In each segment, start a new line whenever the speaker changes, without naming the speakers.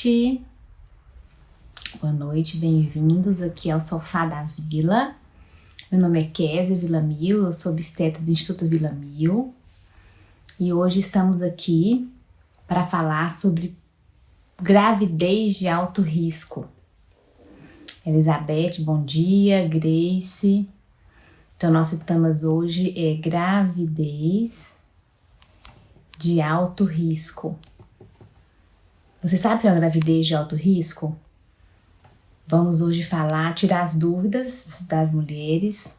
noite. Boa noite, bem-vindos aqui ao Sofá da Vila. Meu nome é Kézia Villamil, eu sou obstetra do Instituto Villamil. E hoje estamos aqui para falar sobre gravidez de alto risco. Elizabeth, bom dia. Grace. Então, nosso tema hoje é gravidez de alto risco. Você sabe que é uma gravidez de alto risco? Vamos hoje falar, tirar as dúvidas das mulheres.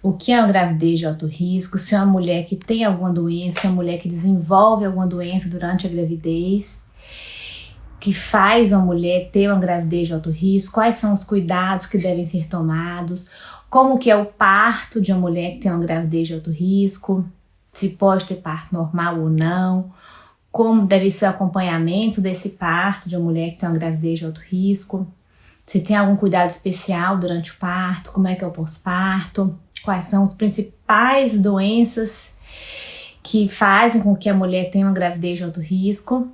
O que é uma gravidez de alto risco? Se é uma mulher que tem alguma doença, se é uma mulher que desenvolve alguma doença durante a gravidez, que faz uma mulher ter uma gravidez de alto risco, quais são os cuidados que devem ser tomados, como que é o parto de uma mulher que tem uma gravidez de alto risco, se pode ter parto normal ou não, como deve ser o acompanhamento desse parto de uma mulher que tem uma gravidez de alto risco, se tem algum cuidado especial durante o parto, como é que é o pós-parto, quais são as principais doenças que fazem com que a mulher tenha uma gravidez de alto risco.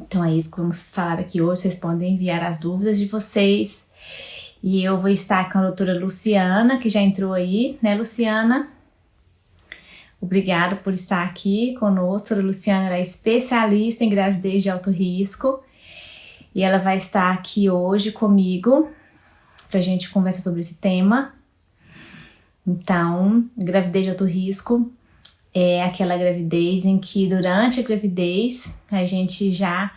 Então é isso que vamos falar aqui hoje, vocês podem enviar as dúvidas de vocês. E eu vou estar com a doutora Luciana, que já entrou aí, né Luciana? Obrigada por estar aqui conosco. A Luciana é especialista em gravidez de alto risco e ela vai estar aqui hoje comigo para a gente conversar sobre esse tema. Então, gravidez de alto risco é aquela gravidez em que durante a gravidez a gente já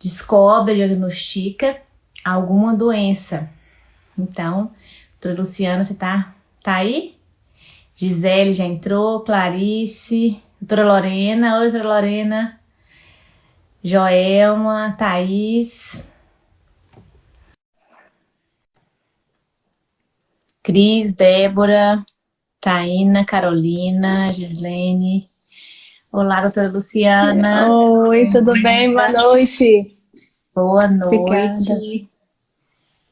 descobre, diagnostica alguma doença. Então, doutora Luciana, você tá, tá aí? Gisele já entrou, Clarice, doutora Lorena, oi doutora Lorena, Joelma, Thaís, Cris, Débora, Taína, Carolina, Gislene. Olá, doutora Luciana.
Oi, tudo bem? Boa noite.
Boa noite. Obrigada.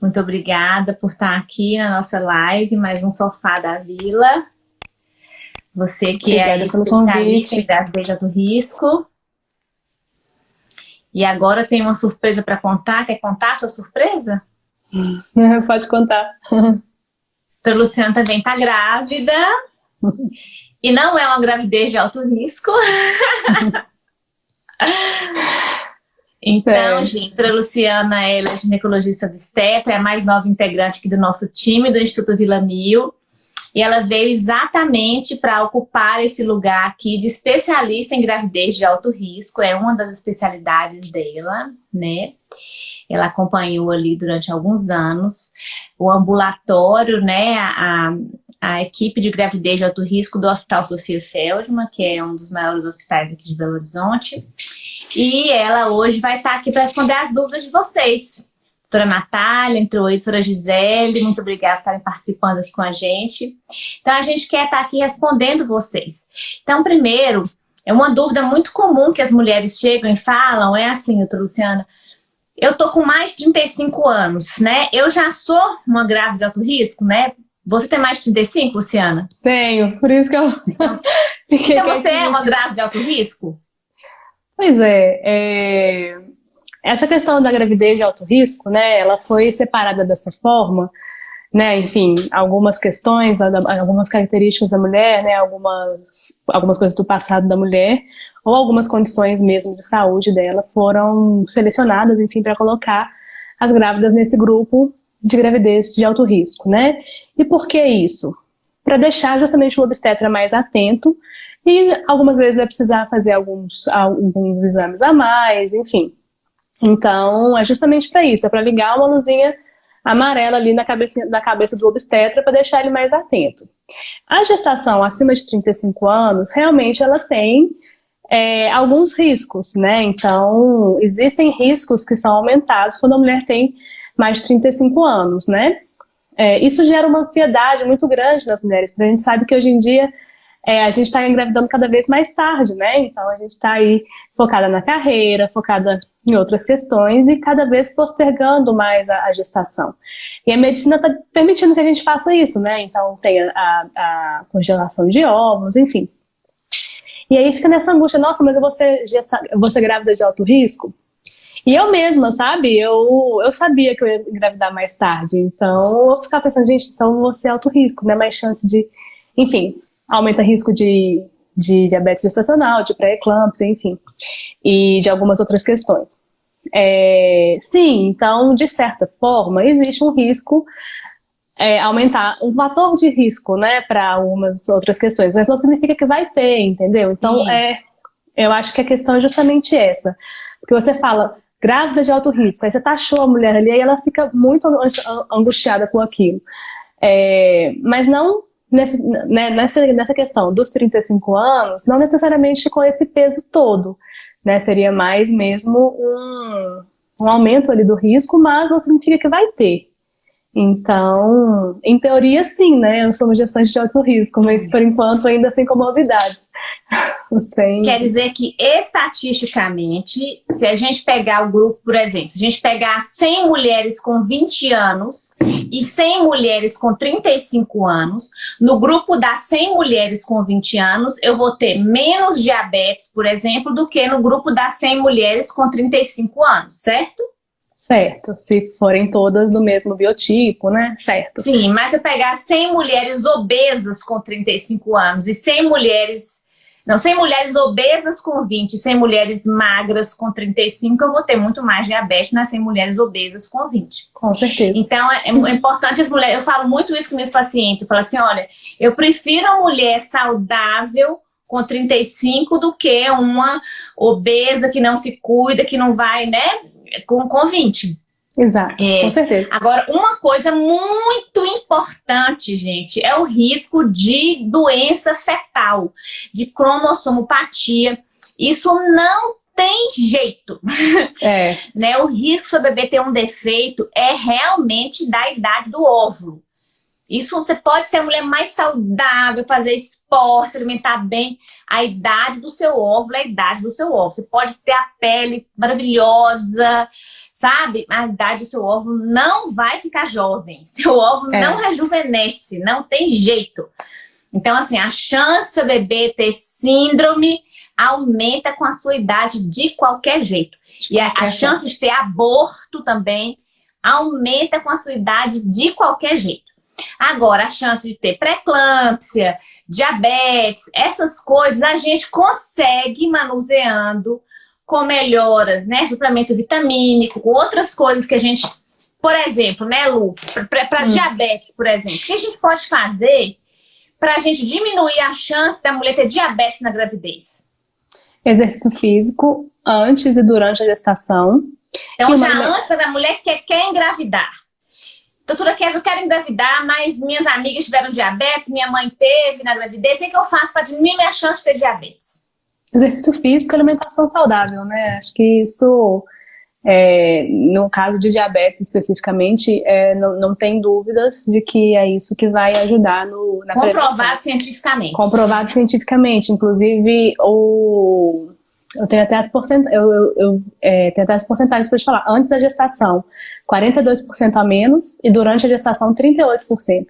Muito obrigada por estar aqui na nossa live, mais um Sofá da Vila. Você que é Obrigada é especialista em gravidez do risco. E agora tem uma surpresa para contar. Quer contar a sua surpresa?
Pode contar.
A Luciana também está grávida. e não é uma gravidez de alto risco. então, é. gente, a Luciana ela é ginecologista obstetra, é a mais nova integrante aqui do nosso time do Instituto Vila Mil. E ela veio exatamente para ocupar esse lugar aqui de especialista em gravidez de alto risco, é uma das especialidades dela, né? Ela acompanhou ali durante alguns anos o ambulatório, né, a, a equipe de gravidez de alto risco do Hospital Sofia Feldman, que é um dos maiores hospitais aqui de Belo Horizonte. E ela hoje vai estar aqui para responder as dúvidas de vocês doutora Natália, entrou aí, doutora Gisele, muito obrigada por estarem participando aqui com a gente. Então, a gente quer estar aqui respondendo vocês. Então, primeiro, é uma dúvida muito comum que as mulheres chegam e falam, é assim, doutora Luciana, eu tô com mais de 35 anos, né? Eu já sou uma grávida de alto risco, né? Você tem mais de 35, Luciana?
Tenho, por isso que eu
então, você é uma grávida de alto risco?
Pois é, é, essa questão da gravidez de alto risco, né, ela foi separada dessa forma, né, enfim, algumas questões, algumas características da mulher, né, algumas, algumas coisas do passado da mulher, ou algumas condições mesmo de saúde dela foram selecionadas, enfim, para colocar as grávidas nesse grupo de gravidez de alto risco, né? E por que isso? Para deixar justamente o obstetra mais atento e algumas vezes vai precisar fazer alguns, alguns exames a mais, enfim, então, é justamente para isso, é para ligar uma luzinha amarela ali na cabeça, na cabeça do obstetra para deixar ele mais atento. A gestação acima de 35 anos, realmente ela tem é, alguns riscos, né? Então, existem riscos que são aumentados quando a mulher tem mais de 35 anos, né? É, isso gera uma ansiedade muito grande nas mulheres, porque a gente sabe que hoje em dia é, a gente está engravidando cada vez mais tarde, né? Então a gente está aí focada na carreira, focada em outras questões e cada vez postergando mais a, a gestação. E a medicina está permitindo que a gente faça isso, né? Então tem a, a, congelação de ovos, enfim. E aí fica nessa angústia, nossa, mas eu vou ser, gesta, eu vou ser grávida de alto risco? E eu mesma, sabe? Eu, eu sabia que eu ia engravidar mais tarde. Então, eu ficava pensando, gente, então você é alto risco, né? Mais chance de... Enfim, aumenta risco de, de diabetes gestacional, de pré-eclâmpsia, enfim. E de algumas outras questões. É, sim, então, de certa forma, existe um risco é, aumentar um fator de risco, né, para algumas outras questões, mas não significa que vai ter, entendeu? Então, é, eu acho que a questão é justamente essa. Porque você fala, grávida de alto risco, aí você taxou a mulher ali, aí ela fica muito angustiada com aquilo. É, mas não nesse, né, nessa, nessa questão dos 35 anos, não necessariamente com esse peso todo, né, seria mais mesmo um, um aumento ali do risco, mas não significa que vai ter. Então, em teoria sim, né? Eu sou uma gestante de alto risco, mas por enquanto ainda sem comorbidades.
sem... Quer dizer que estatisticamente, se a gente pegar o grupo, por exemplo, se a gente pegar 100 mulheres com 20 anos e 100 mulheres com 35 anos, no grupo das 100 mulheres com 20 anos, eu vou ter menos diabetes, por exemplo, do que no grupo das 100 mulheres com 35 anos, certo?
Certo, se forem todas do mesmo biotipo, né? Certo.
Sim, mas se eu pegar 100 mulheres obesas com 35 anos e 100 mulheres... Não, 100 mulheres obesas com 20 e 100 mulheres magras com 35, eu vou ter muito mais diabetes nas 100 mulheres obesas com 20.
Com certeza.
Então, é, é importante as mulheres... Eu falo muito isso com meus pacientes. Eu falo assim, olha, eu prefiro uma mulher saudável com 35 do que uma obesa que não se cuida, que não vai, né com, com 20.
Exato, é, com certeza.
Agora, uma coisa muito importante, gente, é o risco de doença fetal, de cromossomopatia. Isso não tem jeito. É. né? O risco do seu bebê ter um defeito é realmente da idade do óvulo. Isso você pode ser a mulher mais saudável, fazer esporte, alimentar bem. A idade do seu óvulo é a idade do seu óvulo. Você pode ter a pele maravilhosa, sabe? A idade do seu óvulo não vai ficar jovem. Seu óvulo é. não rejuvenesce, não tem jeito. Então, assim, a chance do seu bebê ter síndrome aumenta com a sua idade de qualquer jeito. E a, a chance de ter aborto também aumenta com a sua idade de qualquer jeito. Agora, a chance de ter pré-eclâmpsia, diabetes, essas coisas a gente consegue manuseando com melhoras, né? Suplemento vitamínico, com outras coisas que a gente... Por exemplo, né, Lu? Para hum. diabetes, por exemplo. O que a gente pode fazer para a gente diminuir a chance da mulher ter diabetes na gravidez?
Exercício físico antes e durante a gestação.
Então, já uma... antes da mulher que quer engravidar. Doutora Kézia, eu quero engravidar, mas minhas amigas tiveram diabetes, minha mãe teve na gravidez. O que eu faço para diminuir minha chance de ter diabetes?
Exercício físico e alimentação saudável, né? Acho que isso, é, no caso de diabetes especificamente, é, não, não tem dúvidas de que é isso que vai ajudar no, na
Comprovado prevenção. cientificamente.
Comprovado cientificamente. Inclusive, o eu tenho até as, porcent... eu, eu, eu é, tenho até as porcentagens para te falar. Antes da gestação, 42% a menos e durante a gestação, 38%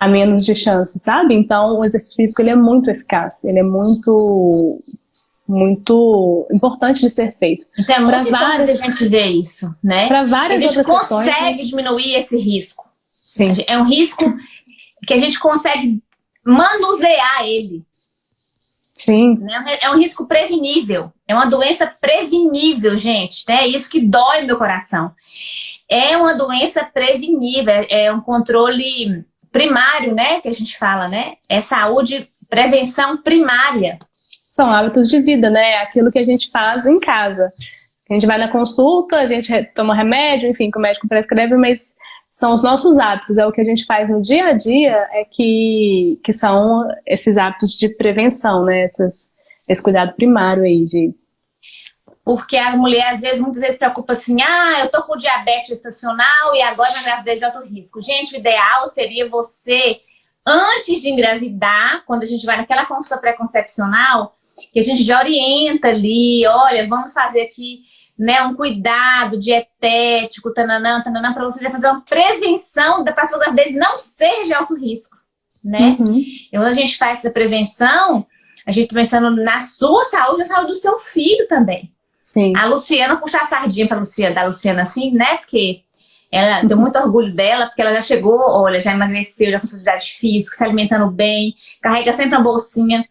a menos de chance, sabe? Então, o exercício físico ele é muito eficaz, ele é muito muito importante de ser feito.
Então é muito pra várias, a gente ver isso, né?
Para várias outras
questões. A gente
consegue
diminuir esse risco. Sim. É um risco que a gente consegue manusear ele.
Sim.
Né? É um risco prevenível. É uma doença prevenível, gente. É isso que dói meu coração. É uma doença prevenível. É um controle primário, né? Que a gente fala, né? É saúde, prevenção primária.
São hábitos de vida, né? Aquilo que a gente faz em casa. A gente vai na consulta, a gente toma remédio, enfim, que o médico prescreve, mas são os nossos hábitos, é o que a gente faz no dia a dia, é que, que são esses hábitos de prevenção, né? Essas, esse cuidado primário aí de...
Porque a mulher, às vezes, muitas vezes preocupa assim, ah, eu tô com diabetes gestacional e agora na gravidez de alto risco. Gente, o ideal seria você, antes de engravidar, quando a gente vai naquela consulta pré-concepcional, que a gente já orienta ali, olha, vamos fazer aqui né, um cuidado dietético, tananã, tananã, para você já fazer uma prevenção da sua gravidez não ser de alto risco, né? Uhum. E quando a gente faz essa prevenção, a gente está pensando na sua saúde, na saúde do seu filho também. Sim. A Luciana, puxar a sardinha pra Luciana, da Luciana assim, né? Porque ela tem muito orgulho dela, porque ela já chegou, olha, já emagreceu, já com sociedade física, se alimentando bem, carrega sempre uma bolsinha.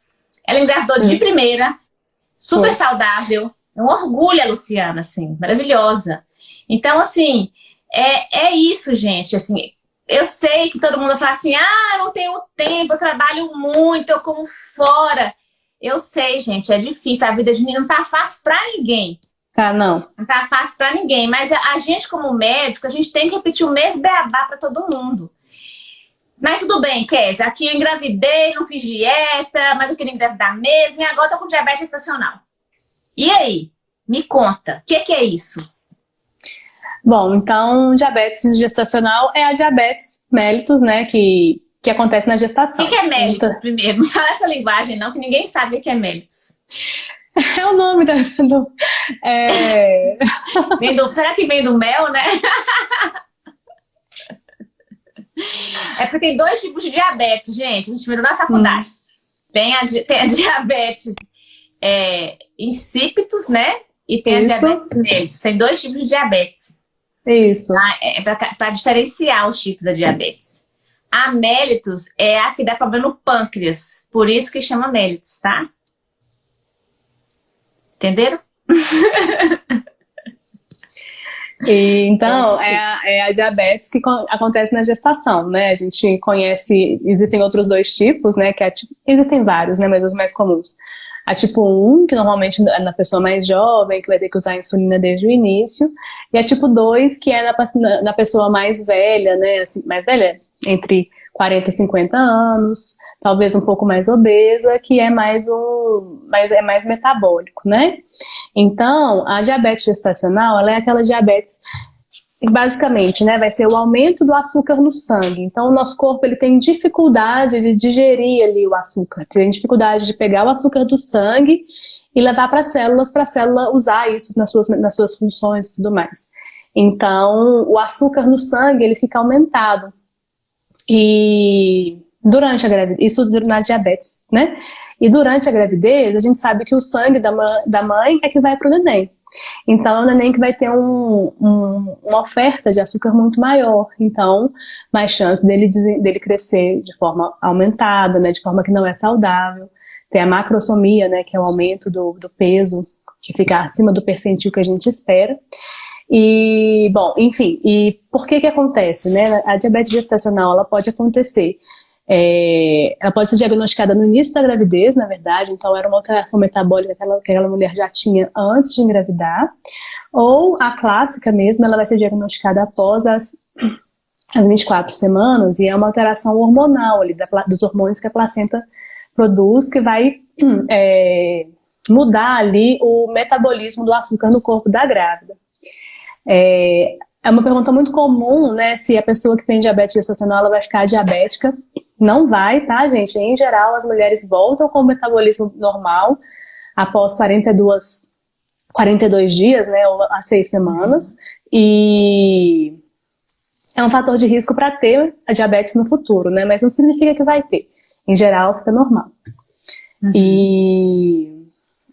Ela engravidou de primeira, super Foi. saudável. É um orgulho a Luciana, assim, maravilhosa. Então, assim, é, é isso, gente, assim, eu sei que todo mundo fala assim, ah, eu não tenho tempo, eu trabalho muito, eu como fora. Eu sei, gente, é difícil, a vida de mim não tá fácil pra ninguém.
Tá, não.
Não tá fácil pra ninguém, mas a, a gente como médico, a gente tem que repetir o mesmo beabá pra todo mundo. Mas tudo bem, Kézia, aqui eu engravidei, não fiz dieta, mas eu queria engravidar mesmo, e agora tô com diabetes estacional. E aí? Me conta, o que, que é isso?
Bom, então, diabetes gestacional é a diabetes mellitus, né, que, que acontece na gestação.
O que, que é mellitus, então... primeiro? Não fala essa linguagem não, que ninguém sabe o que é mellitus.
É o nome da... Do, é...
Do, será que vem do mel, né? É porque tem dois tipos de diabetes, gente. A gente viu na faculdade. Hum. Tem, a, tem a diabetes é, insípidos, né? E tem Isso. a diabetes mellitus. Tem dois tipos de diabetes.
Isso.
Tá? É para diferenciar os tipos da diabetes. A mellitus é a que dá problema no pâncreas. Por isso que chama mellitus, tá? Entenderam?
E, então, é a, é a, diabetes que acontece na gestação, né? A gente conhece, existem outros dois tipos, né? Que é, existem vários, né? Mas os mais comuns. A tipo 1, que normalmente é na pessoa mais jovem, que vai ter que usar insulina desde o início. E a tipo 2, que é na, na pessoa mais velha, né? Assim, mais velha, entre 40 e 50 anos, talvez um pouco mais obesa, que é mais um, mais, é mais metabólico, né? Então, a diabetes gestacional, ela é aquela diabetes basicamente, né, vai ser o aumento do açúcar no sangue. Então, o nosso corpo ele tem dificuldade de digerir ali o açúcar, tem dificuldade de pegar o açúcar do sangue e levar para as células, para a célula usar isso nas suas, nas suas funções e tudo mais. Então, o açúcar no sangue ele fica aumentado. E durante a gravidez, isso na diabetes, né? E durante a gravidez, a gente sabe que o sangue da, da mãe é que vai para o neném. Então, é o neném que vai ter um, um, uma oferta de açúcar muito maior. Então, mais chance dele, dele crescer de forma aumentada, né, de forma que não é saudável. Tem a macrosomia, né, que é o aumento do, do peso, que fica acima do percentil que a gente espera. E, bom, enfim, e por que que acontece, né? A diabetes gestacional, ela pode acontecer é, ela pode ser diagnosticada no início da gravidez, na verdade, então era uma alteração metabólica que aquela, que aquela mulher já tinha antes de engravidar, ou a clássica mesmo, ela vai ser diagnosticada após as, as 24 semanas, e é uma alteração hormonal ali, da, dos hormônios que a placenta produz, que vai é, mudar ali o metabolismo do açúcar no corpo da grávida. É, é uma pergunta muito comum, né, se a pessoa que tem diabetes gestacional ela vai ficar diabética. Não vai, tá, gente? Em geral, as mulheres voltam com o metabolismo normal após 42, 42 dias, né, ou a seis semanas. E é um fator de risco para ter a diabetes no futuro, né, mas não significa que vai ter. Em geral, fica normal. Uhum. E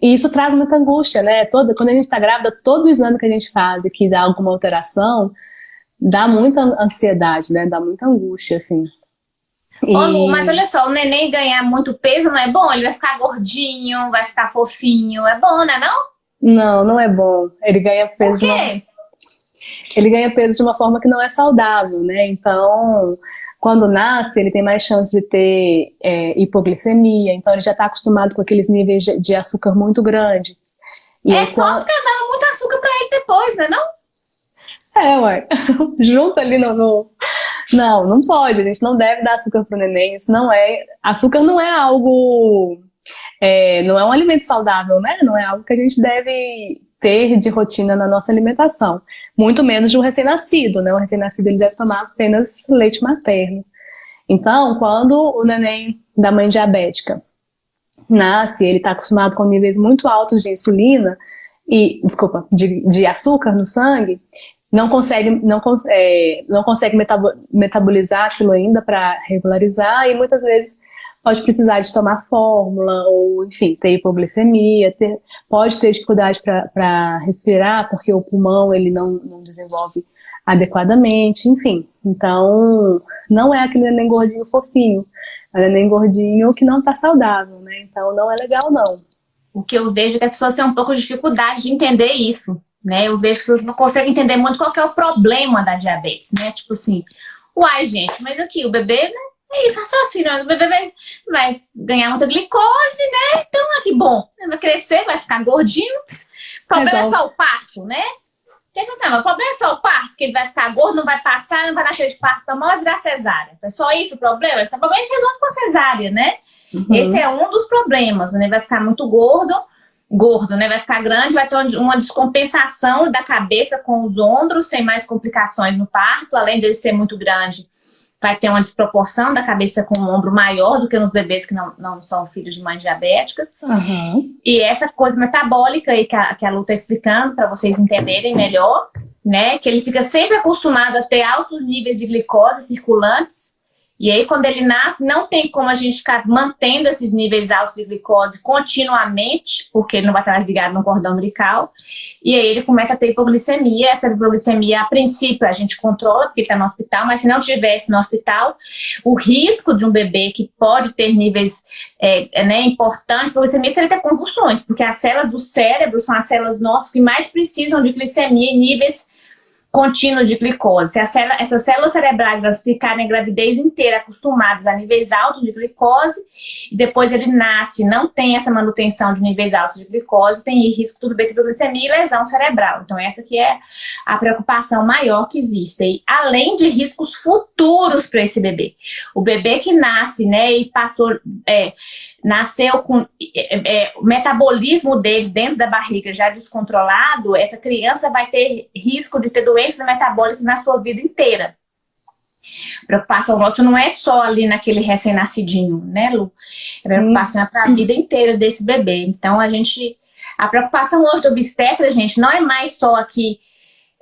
e isso traz muita angústia, né? Toda, quando a gente está grávida, todo o exame que a gente faz e que dá alguma alteração, dá muita ansiedade, né? Dá muita angústia, assim.
E... Ô, Lu, mas olha só, o neném ganhar muito peso não é bom? Ele vai ficar gordinho, vai ficar fofinho, é bom, né não?
Não, não é bom. Ele ganha peso...
Por quê? Uma...
Ele ganha peso de uma forma que não é saudável, né? Então, quando nasce, ele tem mais chance de ter é, hipoglicemia, então ele já está acostumado com aqueles níveis de, de açúcar muito grandes.
E é só quando... ficar dando muito açúcar para ele depois, né não?
É, ué. Junto ali no, no... Não, não pode, a gente não deve dar açúcar pro neném, isso não é... Açúcar não é algo... É, não é um alimento saudável, né? Não é algo que a gente deve ter de rotina na nossa alimentação. Muito menos de um recém-nascido, né? O recém-nascido ele deve tomar apenas leite materno. Então, quando o neném da mãe diabética nasce, ele está acostumado com níveis muito altos de insulina, e, desculpa, de, de açúcar no sangue, não consegue, não, é, não consegue metabolizar aquilo ainda para regularizar, e muitas vezes pode precisar de tomar fórmula, ou enfim, ter hipoglicemia, ter, pode ter dificuldade para respirar, porque o pulmão ele não, não desenvolve adequadamente, enfim. Então, não é aquele neném gordinho fofinho, é neném gordinho que não está saudável, né? Então, não é legal, não.
O que eu vejo é que as pessoas têm um pouco de dificuldade de entender isso, né? Eu vejo que não conseguem entender muito qual é o problema da diabetes, né? Tipo assim, uai, gente, mas aqui o bebê, né? É isso, raciocínio, o bebê vai, vai ganhar muita glicose, né? Então, ah, que bom, vai crescer, vai ficar gordinho. O problema Resolve. é só o parto, né? Quer dizer, assim, o problema é só o parto, que ele vai ficar gordo, não vai passar, não vai nascer de parto normal, vai virar cesárea. É só isso o problema? Então, provavelmente resolve com cesárea, né? Uhum. Esse é um dos problemas, né? Vai ficar muito gordo, gordo, né? Vai ficar grande, vai ter uma descompensação da cabeça com os ombros, tem mais complicações no parto, além de ser muito grande, vai ter uma desproporção da cabeça com o ombro maior do que nos bebês que não, não são filhos de mães diabéticas. Uhum. E essa coisa metabólica aí que a, que a Lu está explicando, para vocês entenderem melhor, né? Que ele fica sempre acostumado a ter altos níveis de glicose circulantes, e aí, quando ele nasce, não tem como a gente ficar mantendo esses níveis altos de glicose continuamente, porque ele não vai estar mais ligado no cordão umbilical. E aí ele começa a ter hipoglicemia. Essa hipoglicemia, a princípio, a gente controla, porque está no hospital, mas se não tivesse no hospital, o risco de um bebê que pode ter níveis é, é né, importantes de hipoglicemia seria ter convulsões, porque as células do cérebro são as células nossas que mais precisam de glicemia em níveis contínuos de glicose. Se célula, essas células cerebrais elas ficarem a gravidez inteira acostumadas a níveis altos de glicose, e depois ele nasce, não tem essa manutenção de níveis altos de glicose, tem risco tudo bem de hipoglicemia e lesão cerebral. Então essa que é a preocupação maior que existe, e, além de riscos futuros para esse bebê. O bebê que nasce, né, e passou... É, nasceu com é, é, o metabolismo dele dentro da barriga já descontrolado, essa criança vai ter risco de ter doenças metabólicas na sua vida inteira. Preocupação nossa não é só ali naquele recém-nascidinho, né, Lu? É preocupação para a vida inteira desse bebê. Então, a gente... A preocupação hoje do obstetra, gente, não é mais só aqui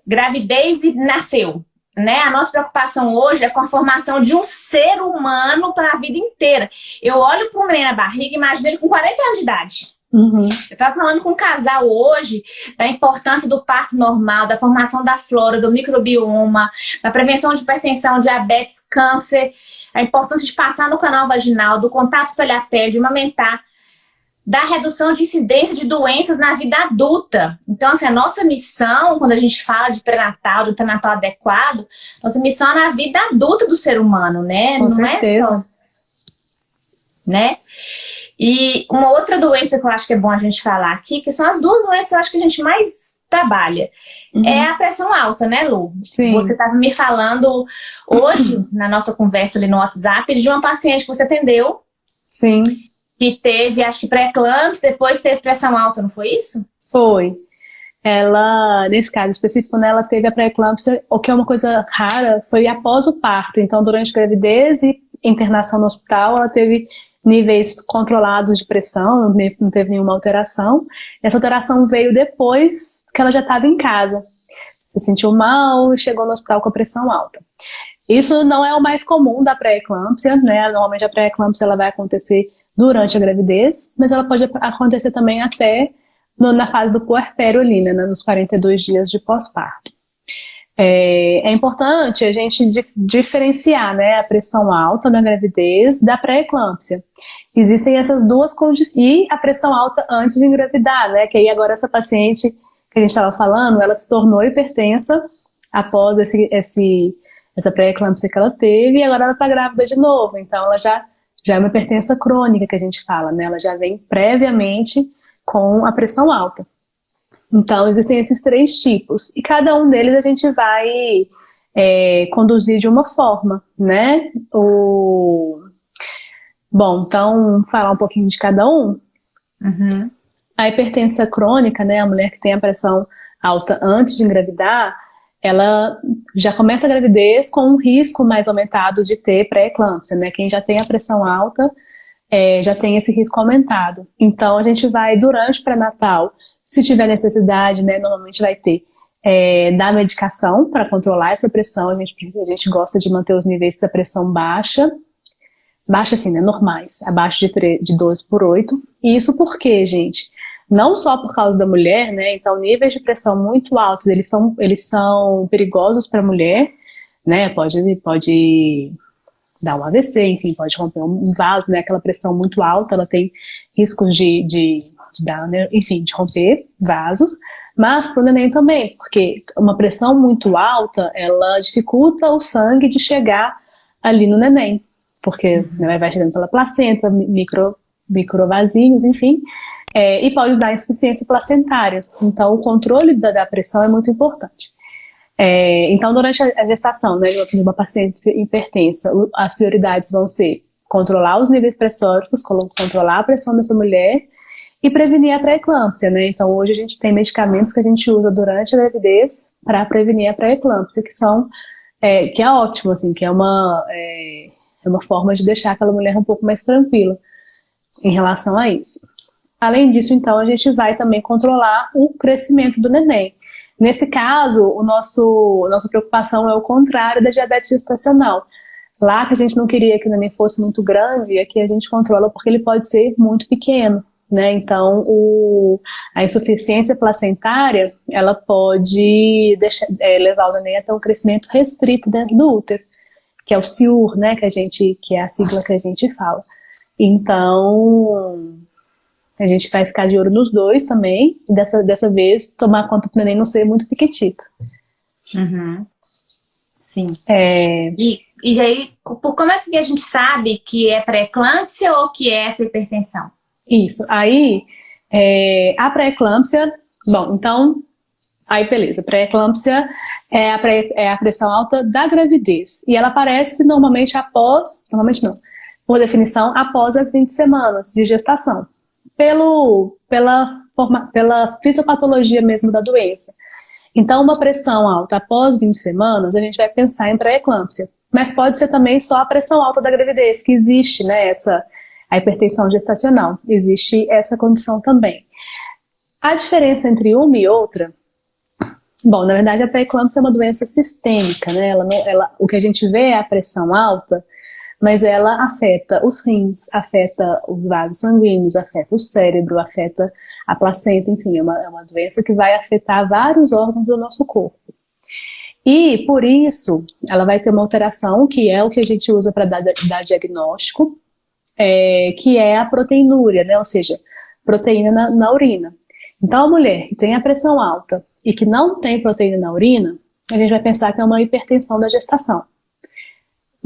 gravidez e nasceu né? A nossa preocupação hoje é com a formação de um ser humano para a vida inteira. Eu olho para um neném na barriga e imagino ele com 40 anos de idade. Uhum. Eu estava falando com um casal hoje da importância do parto normal, da formação da flora, do microbioma, da prevenção de hipertensão, diabetes, câncer, a importância de passar no canal vaginal, do contato pele a pele, de amamentar da redução de incidência de doenças na vida adulta. Então, assim, a nossa missão, quando a gente fala de pré-natal, de pré-natal adequado, nossa missão é na vida adulta do ser humano, né?
Com Não certeza. é só...
Né? E uma outra doença que eu acho que é bom a gente falar aqui, que são as duas doenças que eu acho que a gente mais trabalha, uhum. é a pressão alta, né, Lu?
Sim.
Você estava me falando hoje, uhum. na nossa conversa ali no WhatsApp, de uma paciente que você atendeu.
Sim
que teve, acho que pré-eclâmpsia, depois teve pressão alta, não foi isso?
Foi. Ela, nesse caso específico, né, ela teve a pré-eclâmpsia, o que é uma coisa rara, foi após o parto. Então, durante a gravidez e internação no hospital, ela teve níveis controlados de pressão, não teve nenhuma alteração. Essa alteração veio depois que ela já estava em casa. Se sentiu mal e chegou no hospital com a pressão alta. Isso não é o mais comum da pré-eclâmpsia, né? Normalmente a pré-eclâmpsia vai acontecer durante a gravidez, mas ela pode acontecer também até no, na fase do puerpério ali, né, nos 42 dias de pós-parto. É, é, importante a gente dif diferenciar né, a pressão alta na gravidez da pré-eclâmpsia. Existem essas duas condições, e a pressão alta antes de engravidar, né, que aí agora essa paciente que a gente estava falando, ela se tornou hipertensa após esse, esse, essa pré-eclâmpsia que ela teve, e agora ela está grávida de novo, então ela já já é uma hipertensa crônica que a gente fala, né? Ela já vem previamente com a pressão alta. Então, existem esses três tipos. E cada um deles a gente vai é, conduzir de uma forma, né? O... Bom, então, falar um pouquinho de cada um. Uhum. A hipertensa crônica, né? A mulher que tem a pressão alta antes de engravidar, ela já começa a gravidez com um risco mais aumentado de ter pré-eclâmpsia, né? Quem já tem a pressão alta é, já tem esse risco aumentado. Então, a gente vai, durante o pré-natal, se tiver necessidade, né, normalmente vai ter, é, dar medicação para controlar essa pressão, a gente, a gente gosta de manter os níveis da pressão baixa, Baixa assim, né? Normais, abaixo de, 3, de 12 por 8. E isso por quê, gente? Não só por causa da mulher, né? Então, níveis de pressão muito altos, eles são, eles são perigosos para a mulher, né? Pode, pode dar um AVC, enfim, pode romper um vaso, né? Aquela pressão muito alta, ela tem riscos de, de, de dar, né? enfim, de romper vasos. Mas para o neném também, porque uma pressão muito alta, ela dificulta o sangue de chegar ali no neném, porque né, vai chegando pela placenta, micro, microvasinhos, enfim, é, e pode dar insuficiência placentária. Então, o controle da, da pressão é muito importante. É, então, durante a gestação né, de uma paciente hipertensa, as prioridades vão ser controlar os níveis pressóricos, controlar a pressão dessa mulher e prevenir a pré-eclâmpsia, né? Então hoje a gente tem medicamentos que a gente usa durante a gravidez para prevenir a pré-eclâmpsia, que são, é, que é ótimo, assim, que é uma, é, é uma forma de deixar aquela mulher um pouco mais tranquila em relação a isso. Além disso, então, a gente vai também controlar o crescimento do neném. Nesse caso, o nosso, nossa preocupação é o contrário da diabetes gestacional. Lá que a gente não queria que o neném fosse muito grande, aqui a gente controla porque ele pode ser muito pequeno. Né? Então, o, a insuficiência placentária, ela pode deixar, é, levar o neném até um crescimento restrito dentro do útero, que é o CIUR, né, que, a gente, que é a sigla que a gente fala. Então, a gente vai ficar de olho nos dois também, e dessa, dessa vez tomar conta para o neném não ser muito piquetito.
Uhum. Sim. É... E, e aí, como é que a gente sabe que é pré-eclâmpsia ou que é essa hipertensão?
Isso. Aí, é, a pré-eclâmpsia, bom, então, aí beleza, pré-eclâmpsia é a, pré, é a pressão alta da gravidez. E ela aparece normalmente após, normalmente não, por definição, após as 20 semanas de gestação. Pelo, pela, forma, pela fisiopatologia mesmo da doença. Então, uma pressão alta após 20 semanas, a gente vai pensar em pré-eclâmpsia. Mas pode ser também só a pressão alta da gravidez, que existe, né, essa, a hipertensão gestacional. Existe essa condição também. A diferença entre uma e outra, bom, na verdade a pré-eclâmpsia é uma doença sistêmica, né? Ela ela, o que a gente vê é a pressão alta, mas ela afeta os rins, afeta os vasos sanguíneos, afeta o cérebro, afeta a placenta, enfim, é uma, é uma doença que vai afetar vários órgãos do nosso corpo. E, por isso, ela vai ter uma alteração, que é o que a gente usa para dar, dar diagnóstico, é, que é a proteinúria, né? ou seja, proteína na, na, urina. Então, a mulher que tem a pressão alta e que não tem proteína na urina, a gente vai pensar que é uma hipertensão da gestação.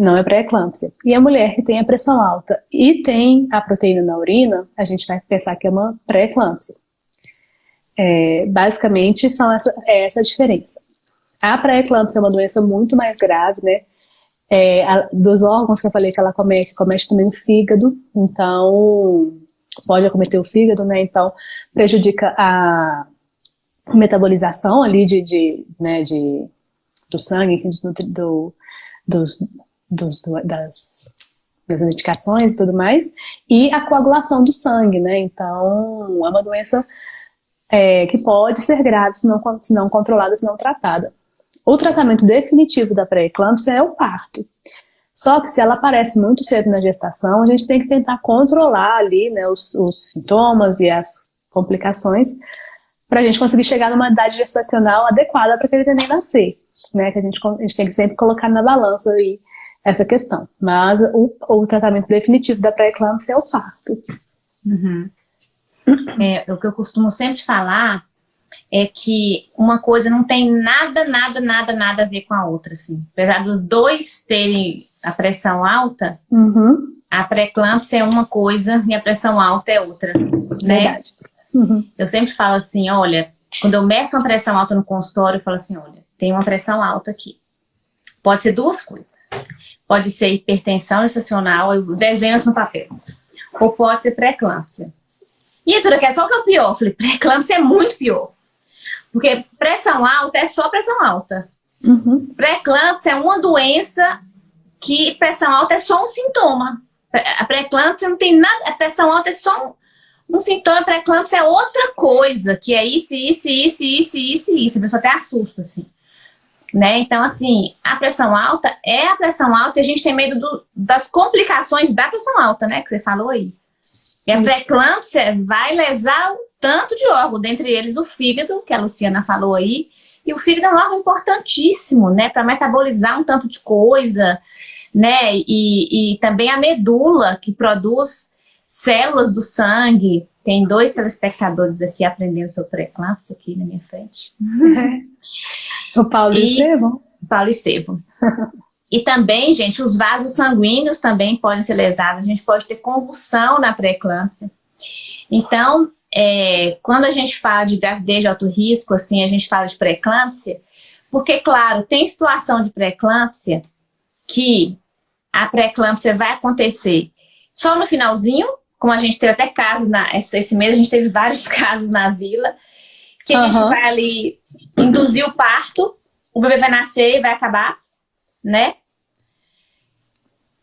Não é pré-eclâmpsia. E a mulher que tem a pressão alta e tem a proteína na urina, a gente vai pensar que é uma pré-eclâmpsia. É, basicamente, são essa, é essa a diferença. A pré-eclâmpsia é uma doença muito mais grave, né? é, a, dos órgãos que eu falei que ela comete, comete também o fígado, então pode acometer o fígado, né? Então prejudica a metabolização ali de, de, né, de do sangue, do, do, dos, dos, das, das medicações e tudo mais, e a coagulação do sangue, né? Então é uma doença é, que pode ser grave se não, se não controlada, se não tratada. O tratamento definitivo da pré-eclâmpsia é o parto. Só que se ela aparece muito cedo na gestação, a gente tem que tentar controlar ali né, os, os sintomas e as complicações para a gente conseguir chegar numa idade gestacional adequada para aquele neném nascer. Né, que a gente, a gente tem que sempre colocar na balança aí essa questão. Mas o, o tratamento definitivo da pré-eclâmpsia é o parto.
Uhum. É, o que eu costumo sempre falar é que uma coisa não tem nada, nada, nada, nada a ver com a outra, assim. Apesar dos dois terem a pressão alta,
uhum.
a pré-eclâmpsia é uma coisa e a pressão alta é outra, né?
Verdade. Uhum.
Eu sempre falo assim, olha, quando eu meço uma pressão alta no consultório, eu falo assim, olha, tem uma pressão alta aqui. Pode ser duas coisas. Pode ser hipertensão gestacional, eu desenho isso no papel. Ou pode ser pré-eclâmpsia. E a que é só o que é o pior. Eu falei, pré-eclâmpsia é muito pior. Porque pressão alta é só pressão alta.
Uhum.
Pré-eclâmpsia é uma doença que pressão alta é só um sintoma. A pré-eclâmpsia não tem nada, a pressão alta é só um, um sintoma, a pré-eclâmpsia é outra coisa, que é isso, isso, isso, isso, isso, isso. A pessoa até assusta, assim. Né? Então, assim, a pressão alta é a pressão alta e a gente tem medo do, das complicações da pressão alta, né? Que você falou aí. E a pré-eclâmpsia vai lesar um tanto de órgão, dentre eles o fígado, que a Luciana falou aí. E o fígado é um órgão importantíssimo, né? Para metabolizar um tanto de coisa, né? E, e também a medula, que produz células do sangue. Tem dois telespectadores aqui aprendendo sobre pré-eclâmpsia aqui na minha frente.
o Paulo e Estevão.
Paulo Estevão. E também, gente, os vasos sanguíneos também podem ser lesados. A gente pode ter convulsão na pré-eclâmpsia. Então, é, quando a gente fala de gravidez de alto risco, assim, a gente fala de pré-eclâmpsia, porque, claro, tem situação de pré-eclâmpsia que a pré-eclâmpsia vai acontecer só no finalzinho, como a gente teve até casos, na, esse mês a gente teve vários casos na vila, que a uhum. gente vai ali induzir o parto, o bebê vai nascer e vai acabar, né?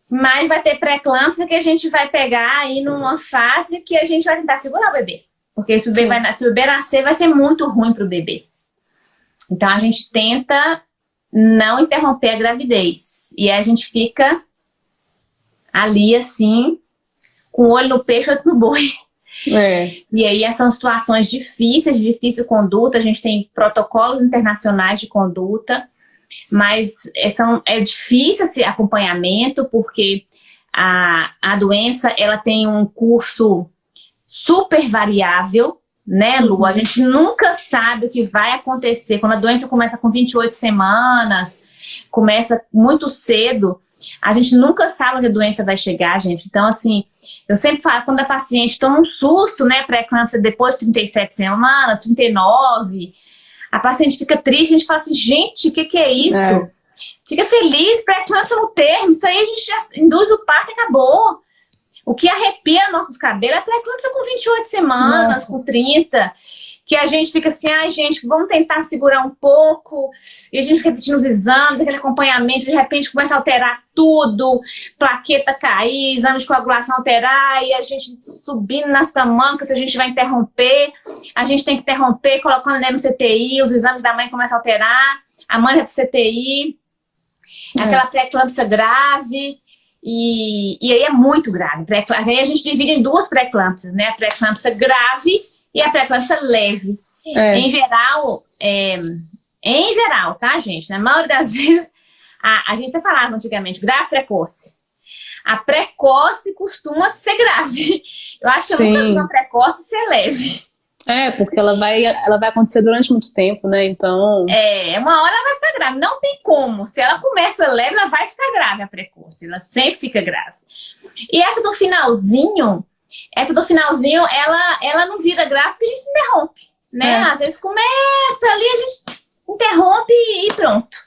Mas vai ter pré-eclâmpsia que a gente vai pegar aí numa fase que a gente vai tentar segurar o bebê. Porque se o bebê, vai, se o bebê nascer, vai ser muito ruim para o bebê. Então a gente tenta não interromper a gravidez. E a gente fica ali assim, com o olho no peixe, outro no boi. É. E aí são situações difíceis, de difícil conduta, a gente tem protocolos internacionais de conduta, mas é, são, é difícil esse acompanhamento, porque a, a doença ela tem um curso super variável, né, Lu? A gente nunca sabe o que vai acontecer. Quando a doença começa com 28 semanas, começa muito cedo, a gente nunca sabe onde a doença vai chegar, gente. Então, assim, eu sempre falo, quando a paciente toma um susto, né, pré-eclâmpsia depois de 37 semanas, 39, a paciente fica triste, a gente fala assim, gente, o que, que é isso? É. Fica feliz, pré-eclâmpsia no termo, isso aí a gente já induz o parto e acabou. O que arrepia nossos cabelos é pré-eclâmpsia com 28 semanas, Nossa. com 30 que a gente fica assim, ai gente, vamos tentar segurar um pouco, e a gente fica repetindo os exames, aquele acompanhamento, de repente começa a alterar tudo, plaqueta cair, exame de coagulação alterar, e a gente subindo nas tamancas, a gente vai interromper, a gente tem que interromper, colocando ele no CTI, os exames da mãe começam a alterar, a mãe vai pro CTI, é. aquela pré-eclâmpsia grave, e, e aí é muito grave. Aí a gente divide em duas pré-eclâmpsias, né? A pré-eclâmpsia grave e a pré-eclâmpsia leve. É. Em geral, é, em geral, tá, gente? Na maioria das vezes, a, a gente até falava antigamente, grave precoce. A precoce costuma ser grave. Eu acho que eu nunca vi uma precoce ser leve.
É, porque ela vai, ela vai acontecer durante muito tempo, né? Então.
É, uma hora ela vai ficar grave. Não tem como. Se ela começa leve, ela vai ficar grave a precoce. Ela sempre fica grave. E essa do finalzinho, essa do finalzinho, ela, ela não vira grave porque a gente interrompe, né? É. Às vezes começa ali, a gente interrompe e pronto.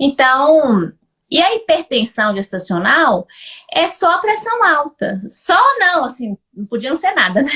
Então, e a hipertensão gestacional é só pressão alta. Só não, assim, não podia não ser nada, né?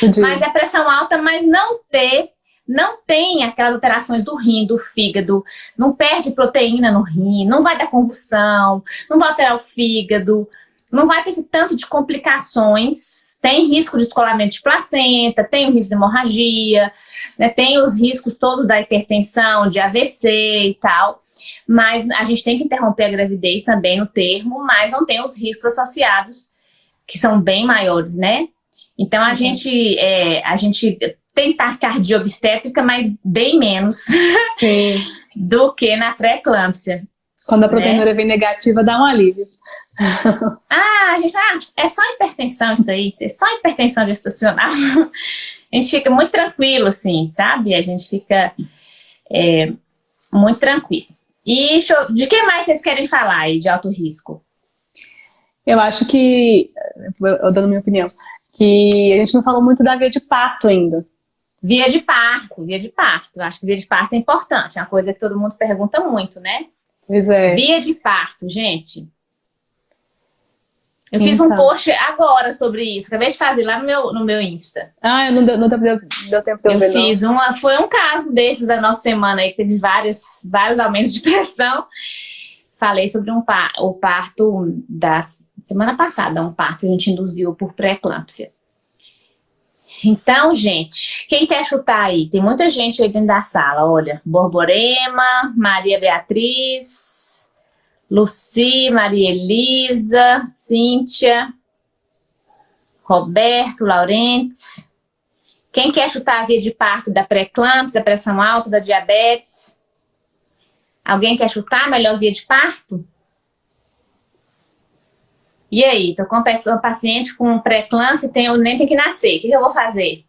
Podia. Mas é pressão alta, mas não ter, não tem aquelas alterações do rim, do fígado, não perde proteína no rim, não vai dar convulsão, não vai alterar o fígado, não vai ter esse tanto de complicações, tem risco de descolamento de placenta, tem o risco de hemorragia, né, tem os riscos todos da hipertensão, de AVC e tal, mas a gente tem que interromper a gravidez também no termo, mas não tem os riscos associados, que são bem maiores, né? Então a uhum. gente, é, a gente tem taquicardia obstétrica, mas bem menos do que na pré-eclâmpsia.
Quando a proteína né? vem negativa, dá um alívio.
ah, a gente ah, é só hipertensão isso aí, é só hipertensão gestacional. a gente fica muito tranquilo, assim, sabe? A gente fica é, muito tranquilo. E de que mais vocês querem falar aí de alto risco?
Eu acho que, eu dando minha opinião, que a gente não falou muito da via de parto ainda.
Via de parto, via de parto. Eu acho que via de parto é importante, é uma coisa que todo mundo pergunta muito, né?
Pois é.
Via de parto, gente. Eu então. fiz um então. post agora sobre isso. Acabei de fazer lá no meu, no meu Insta.
Ah, não deu, não deu, deu tempo de eu
ver, fiz não. uma, Foi um caso desses da nossa semana aí, que teve vários, vários aumentos de pressão. Falei sobre um par, o parto da semana passada, um parto que a gente induziu por pré-eclâmpsia. Então, gente, quem quer chutar aí? Tem muita gente aí dentro da sala, olha. Borborema, Maria Beatriz, Luci, Maria Elisa, Cíntia, Roberto, Laurentes. Quem quer chutar a via de parto da pré-eclâmpsia, da pressão alta, da diabetes? Alguém quer chutar a melhor via de parto? E aí, tô com uma paciente com pré-eclâmpsia e tem, nem tem que nascer. O que, que eu vou fazer?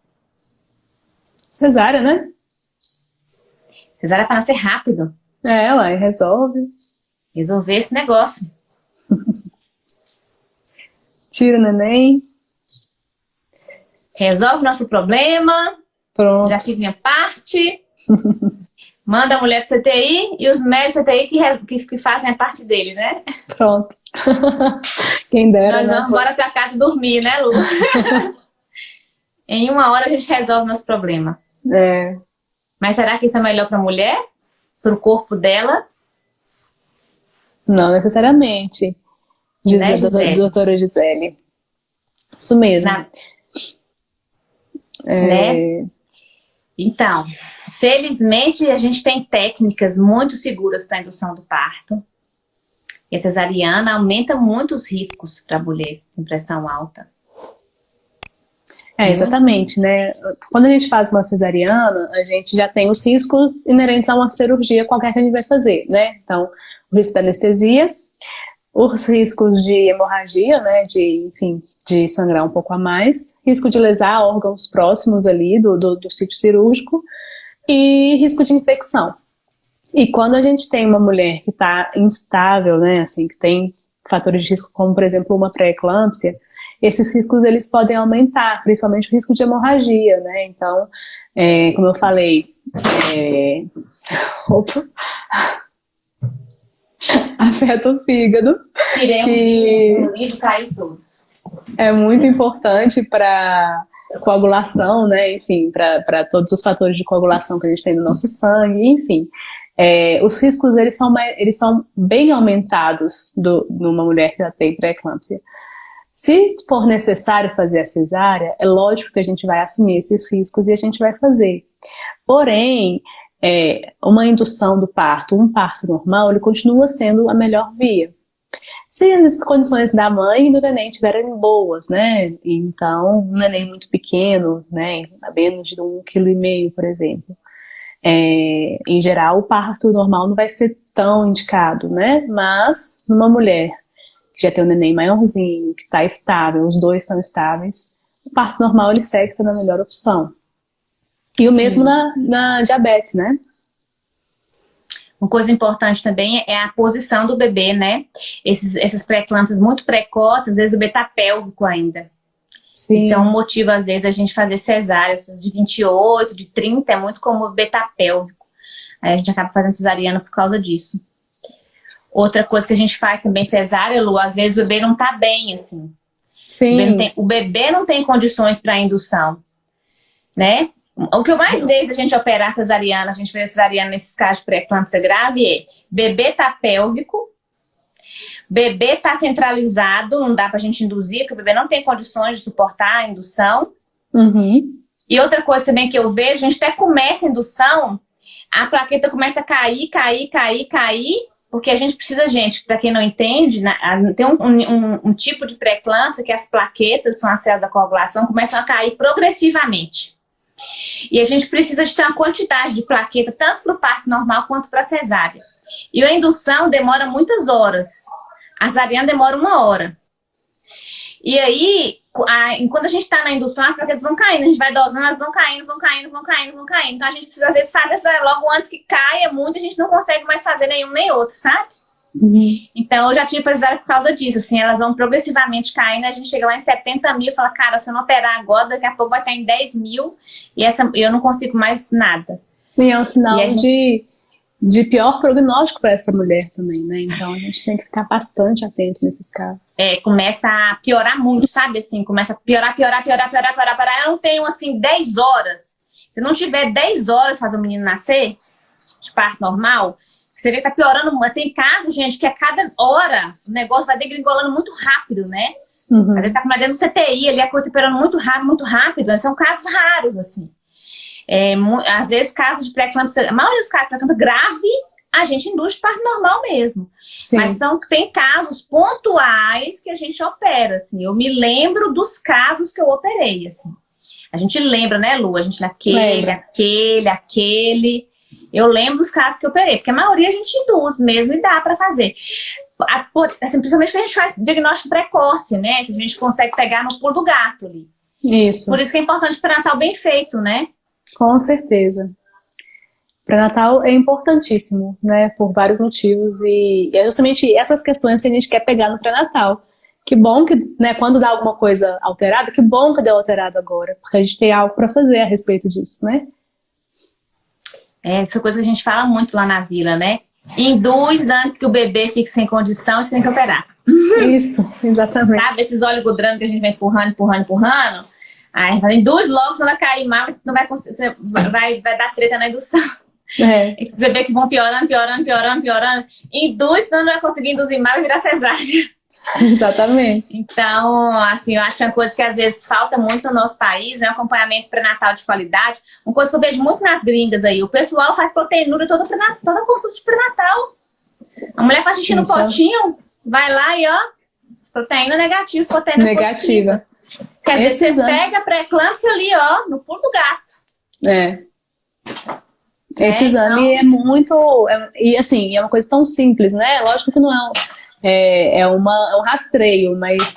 Cesárea, né?
Cesárea para nascer rápido.
É, ué, resolve.
Resolver esse negócio.
Tira o neném.
Resolve nosso problema.
Pronto.
Já fiz minha parte. Manda a mulher para CTI e os médicos CTI que, que, que, fazem a parte dele, né?
Pronto. Quem dera,
Nós
né?
vamos embora para casa dormir, né, Lu? em uma hora a gente resolve nosso problema.
É.
Mas será que isso é melhor para a mulher? Para o corpo dela?
Não necessariamente. Diz
Né,
a
Gisele?
doutora Gisele. Isso mesmo.
Na-
É,
Né? Então, felizmente a gente tem técnicas muito seguras para indução do parto. E a cesariana aumenta muito os riscos para a mulher com pressão alta.
É, exatamente, né? Quando a gente faz uma cesariana, a gente já tem os riscos inerentes a uma cirurgia qualquer que a gente vai fazer, né? Então, o risco da anestesia, os riscos de hemorragia, né? De, enfim, de sangrar um pouco a mais, risco de lesar órgãos próximos ali do, do, do sítio cirúrgico e risco de infecção. E quando a gente tem uma mulher que está instável, né? Assim, que tem fatores de risco como, por exemplo, uma pré-eclâmpsia, esses riscos eles podem aumentar, principalmente o risco de hemorragia, né? Então, é, como eu falei, é, opa, afeta o fígado,
Tirei
Que- é muito importante para coagulação, né? Enfim, para todos os fatores de coagulação que a gente tem no nosso sangue, enfim. É, os riscos eles são, eles são bem aumentados do, numa mulher que já tem pré-eclâmpsia. Se for necessário fazer a cesárea, é lógico que a gente vai assumir esses riscos e a gente vai fazer. Porém, é, uma indução do parto, um parto normal, ele continua sendo a melhor via. Se as condições da mãe e do neném estiverem boas, né? Então, um neném muito pequeno, né? A menos de um quilo e meio, por exemplo. É, em geral, o parto normal não vai ser tão indicado, né? Mas, numa mulher que já tem um neném maiorzinho, que está estável, os dois estão estáveis, o parto normal ele segue sendo a melhor opção. E o mesmo na, na diabetes, né?
Uma coisa importante também é a posição do bebê, né? Esses, essas pré-eclâmpsias muito precoces, às vezes o bebê tá pélvico ainda.
Sim.
Isso é um motivo, às vezes, da gente fazer cesárea. Essas de 28, de 30, é muito como o bebê tá pélvico. Aí a gente acaba fazendo cesariana por causa disso. Outra coisa que a gente faz também cesárea, Lu, às vezes o bebê não tá bem, assim. O
Sim.
bebê não tem, o bebê não tem condições para indução, né? O que eu mais vejo a gente operar cesariana, a gente fez cesariana nesses casos de pré-eclâmpsia grave é bebê tá pélvico, bebê tá centralizado, não dá pra gente induzir, porque o bebê não tem condições de suportar a indução.
Uhum.
E outra coisa também que eu vejo, a gente até começa a indução, a plaqueta começa a cair, cair, cair, cair, porque a gente precisa, gente, para quem não entende, na- tem um, um- um tipo de pré-eclâmpsia que as plaquetas, são as células da coagulação, começam a cair progressivamente. E a gente precisa de ter uma quantidade de plaqueta, tanto para o parto normal quanto para a cesárea. E a indução demora muitas horas. A cesariana demora uma hora. E aí, a- enquanto a gente está na indução, as plaquetas vão caindo, a gente vai dosando, elas vão caindo, vão caindo, vão caindo, vão caindo. Então a gente precisa, às vezes, fazer essa logo antes que caia muito, a gente não consegue mais fazer nenhum nem outro, sabe?
Uhum.
Então eu já tive cesárea por causa disso, assim, elas vão progressivamente caindo, a gente chega lá em 70 mil e fala, cara, se eu não operar agora, daqui a pouco vai estar em 10 mil e essa, eu não consigo mais nada.
E é um sinal
gente-
de, de pior prognóstico para essa mulher também, né? Então a gente tem que ficar bastante atento nesses casos.
É, começa a piorar muito, sabe, assim, começa a piorar, piorar, piorar, piorar, piorar, piorar. Eu não tenho, assim, 10 horas. Se não tiver 10 horas para fazer o menino nascer, de parto normal, Você vê que tá piorando, tem casos, gente, que a cada hora o negócio vai degringolando muito rápido, né? Uhum. Às vezes tá com uma dentro do CTI, ali a coisa piorando muito rápido, muito rápido, né? são casos raros, assim. É, às vezes, casos de pré-eclâmpsia, a maioria dos casos de pré-eclâmpsia grave, a gente induz parto normal mesmo. Sim. Mas são, tem casos pontuais que a gente opera, assim. Eu me lembro dos casos que eu operei, assim. A gente lembra, né, Lu? A gente naquele, lembra. aquele, aquele. Eu lembro dos casos que eu operei, porque a maioria a gente induz mesmo e dá para fazer. Assim, principalmente quando a gente faz diagnóstico precoce, né? Se a gente consegue pegar no pulo do gato ali.
Isso.
Por isso que é importante o pré-natal bem feito, né?
Com certeza. Pré-natal é importantíssimo, né? Por vários motivos. E é justamente essas questões que a gente quer pegar no pré-natal. Que bom que, né, quando dá alguma coisa alterada, que bom que deu alterado agora, porque a gente tem algo para fazer a respeito disso, né?
É, essa coisa que a gente fala muito lá na vila, né? Induz antes que o bebê fique sem condição, você tem que operar.
Isso, exatamente.
Sabe, esses oligodramas que a gente vai empurrando, empurrando, empurrando? Aí induz logo, senão vai cair mal, não vai, vai, vai dar treta na indução. É. E você vê que vão piorando, piorando, piorando, piorando. Induz, senão não vai conseguir induzir mal e virar cesárea.
Exatamente.
Então, assim, eu acho que é uma coisa que às vezes falta muito no nosso país, né? Acompanhamento pré-natal de qualidade. Uma coisa que eu vejo muito nas gringas aí, o pessoal faz proteinura toda, toda consulta de pré-natal. A mulher faz xixi no potinho, vai lá e ó, proteína negativa, proteína
negativa.
Positiva. Quer Esse dizer, você exame... pega pré-eclâmpsia ali, ó, no pulo do gato.
É. Esse é, exame então... é muito... É, e assim, é uma coisa tão simples, né? Lógico que não é é, é, uma, é um rastreio, mas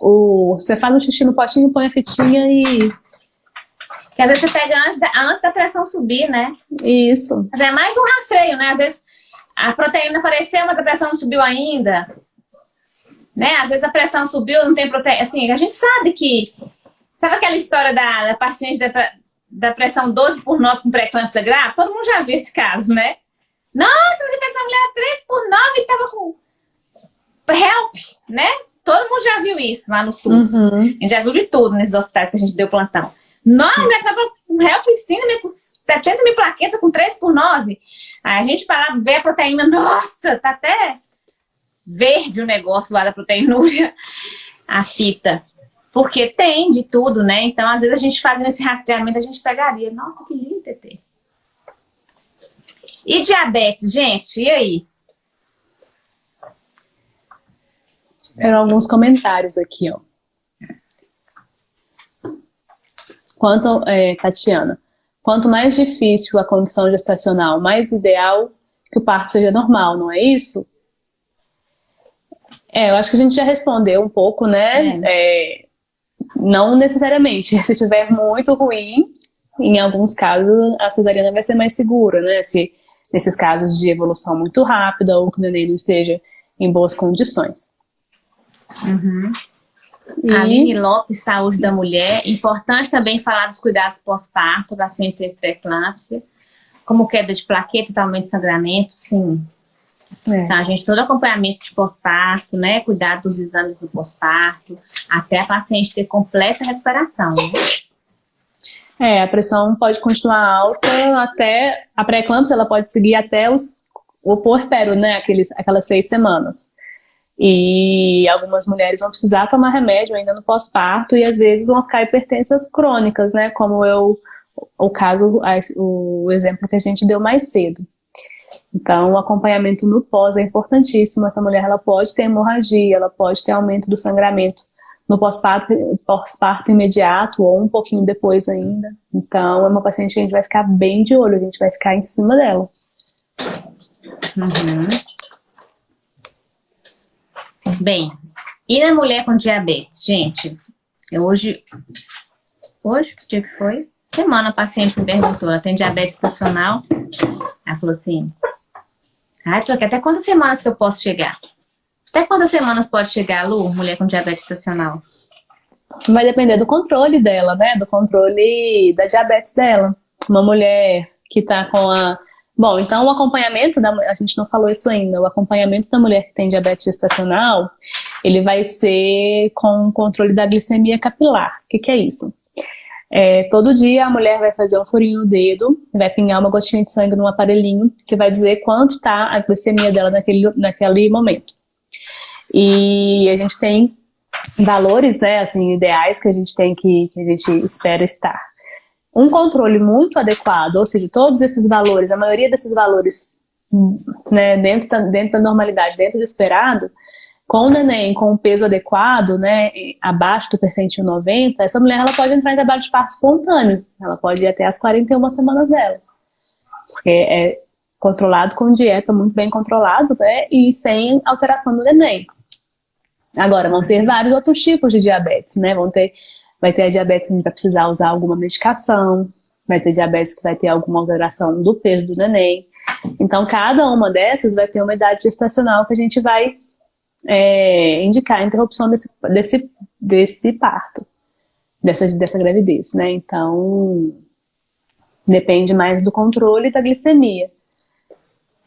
o, você faz um xixi no potinho, põe a fitinha e...
Que às vezes você pega antes da, antes da pressão subir, né?
Isso.
Mas é mais um rastreio, né? Às vezes a proteína apareceu, mas a pressão não subiu ainda. Né? Às vezes a pressão subiu, não tem proteína. Assim, a gente sabe que... Sabe aquela história da, da paciente da, da pressão 12 por 9 com pré-eclâmpsia grave? Todo mundo já viu esse caso, né? Nossa, mas essa mulher 3 por 9 e tava com help, né? Todo mundo já viu isso lá no SUS. Uhum. A gente já viu de tudo nesses hospitais que a gente deu plantão. Não, a mulher tava com help em com 70 mil plaquetas, com 3 por 9. Aí a gente para ver a proteína, nossa, tá até verde o negócio lá da proteinúria, a fita. Porque tem de tudo, né? Então, às vezes, a gente fazendo esse rastreamento, a gente pegaria. Nossa, que lindo, TT. E diabetes, gente? E aí?
Eram alguns comentários aqui, ó. Quanto, é, Tatiana, quanto mais difícil a condição gestacional, mais ideal que o parto seja normal, não é isso? É, eu acho que a gente já respondeu um pouco, né? É. É, não necessariamente. Se estiver muito ruim, em alguns casos a cesariana vai ser mais segura, né? Se nesses casos de evolução muito rápida ou que o neném não esteja em boas condições.
Uhum. E... Aline Lopes, Saúde da Mulher. Importante também falar dos cuidados pós-parto, paciente ter pré-eclâmpsia, como queda de plaquetas, aumento de sangramento, sim. É. Tá, gente, todo acompanhamento de pós-parto, né? Cuidado dos exames do pós-parto, até a paciente ter completa recuperação. Né?
É, a pressão pode continuar alta até, a pré-eclâmpsia ela pode seguir até os, o puerpério, né? Aqueles, aquelas seis semanas. E algumas mulheres vão precisar tomar remédio ainda no pós-parto e às vezes vão ficar hipertensas crônicas, né? Como eu, o caso, o exemplo que a gente deu mais cedo. Então, o acompanhamento no pós é importantíssimo. Essa mulher ela pode ter hemorragia, ela pode ter aumento do sangramento no pós-parto pós imediato ou um pouquinho depois ainda. Então, é uma paciente que a gente vai ficar bem de olho, a gente vai ficar em cima dela.
Uhum. Bem, e na mulher com diabetes? Gente, eu hoje... Hoje? Que dia que foi? Semana a paciente me perguntou, ela tem diabetes estacional? Ela falou assim, ah, até quantas semanas que eu posso chegar? Até quantas semanas pode chegar, Lu, mulher com diabetes estacional?
Vai depender do controle dela, né? Do controle da diabetes dela. Uma mulher que tá com a Bom, então o acompanhamento, da, a gente não falou isso ainda, o acompanhamento da mulher que tem diabetes gestacional, ele vai ser com controle da glicemia capilar. O que, que é isso? É, todo dia a mulher vai fazer um furinho no dedo, vai pingar uma gotinha de sangue num aparelhinho que vai dizer quanto está a glicemia dela naquele, naquele momento. E a gente tem valores, né, assim, ideais que a gente tem que, que a gente espera estar. Um controle muito adequado, ou seja, todos esses valores, a maioria desses valores, né, dentro da, dentro da normalidade, dentro do esperado, com o neném com o peso adequado, né, abaixo do percentil 90, essa mulher ela pode entrar em trabalho de parto espontâneo. Ela pode ir até as 41 semanas dela. Porque é controlado com dieta muito bem controlado, né, e sem alteração do neném. Agora, vão ter vários outros tipos de diabetes, né, vão ter, vai ter a diabetes que a gente vai precisar usar alguma medicação, vai ter diabetes que vai ter alguma alteração do peso do neném. Então, cada uma dessas vai ter uma idade gestacional que a gente vai é, indicar a interrupção desse, desse, desse parto, dessa, dessa gravidez, né? Então, depende mais do controle da glicemia.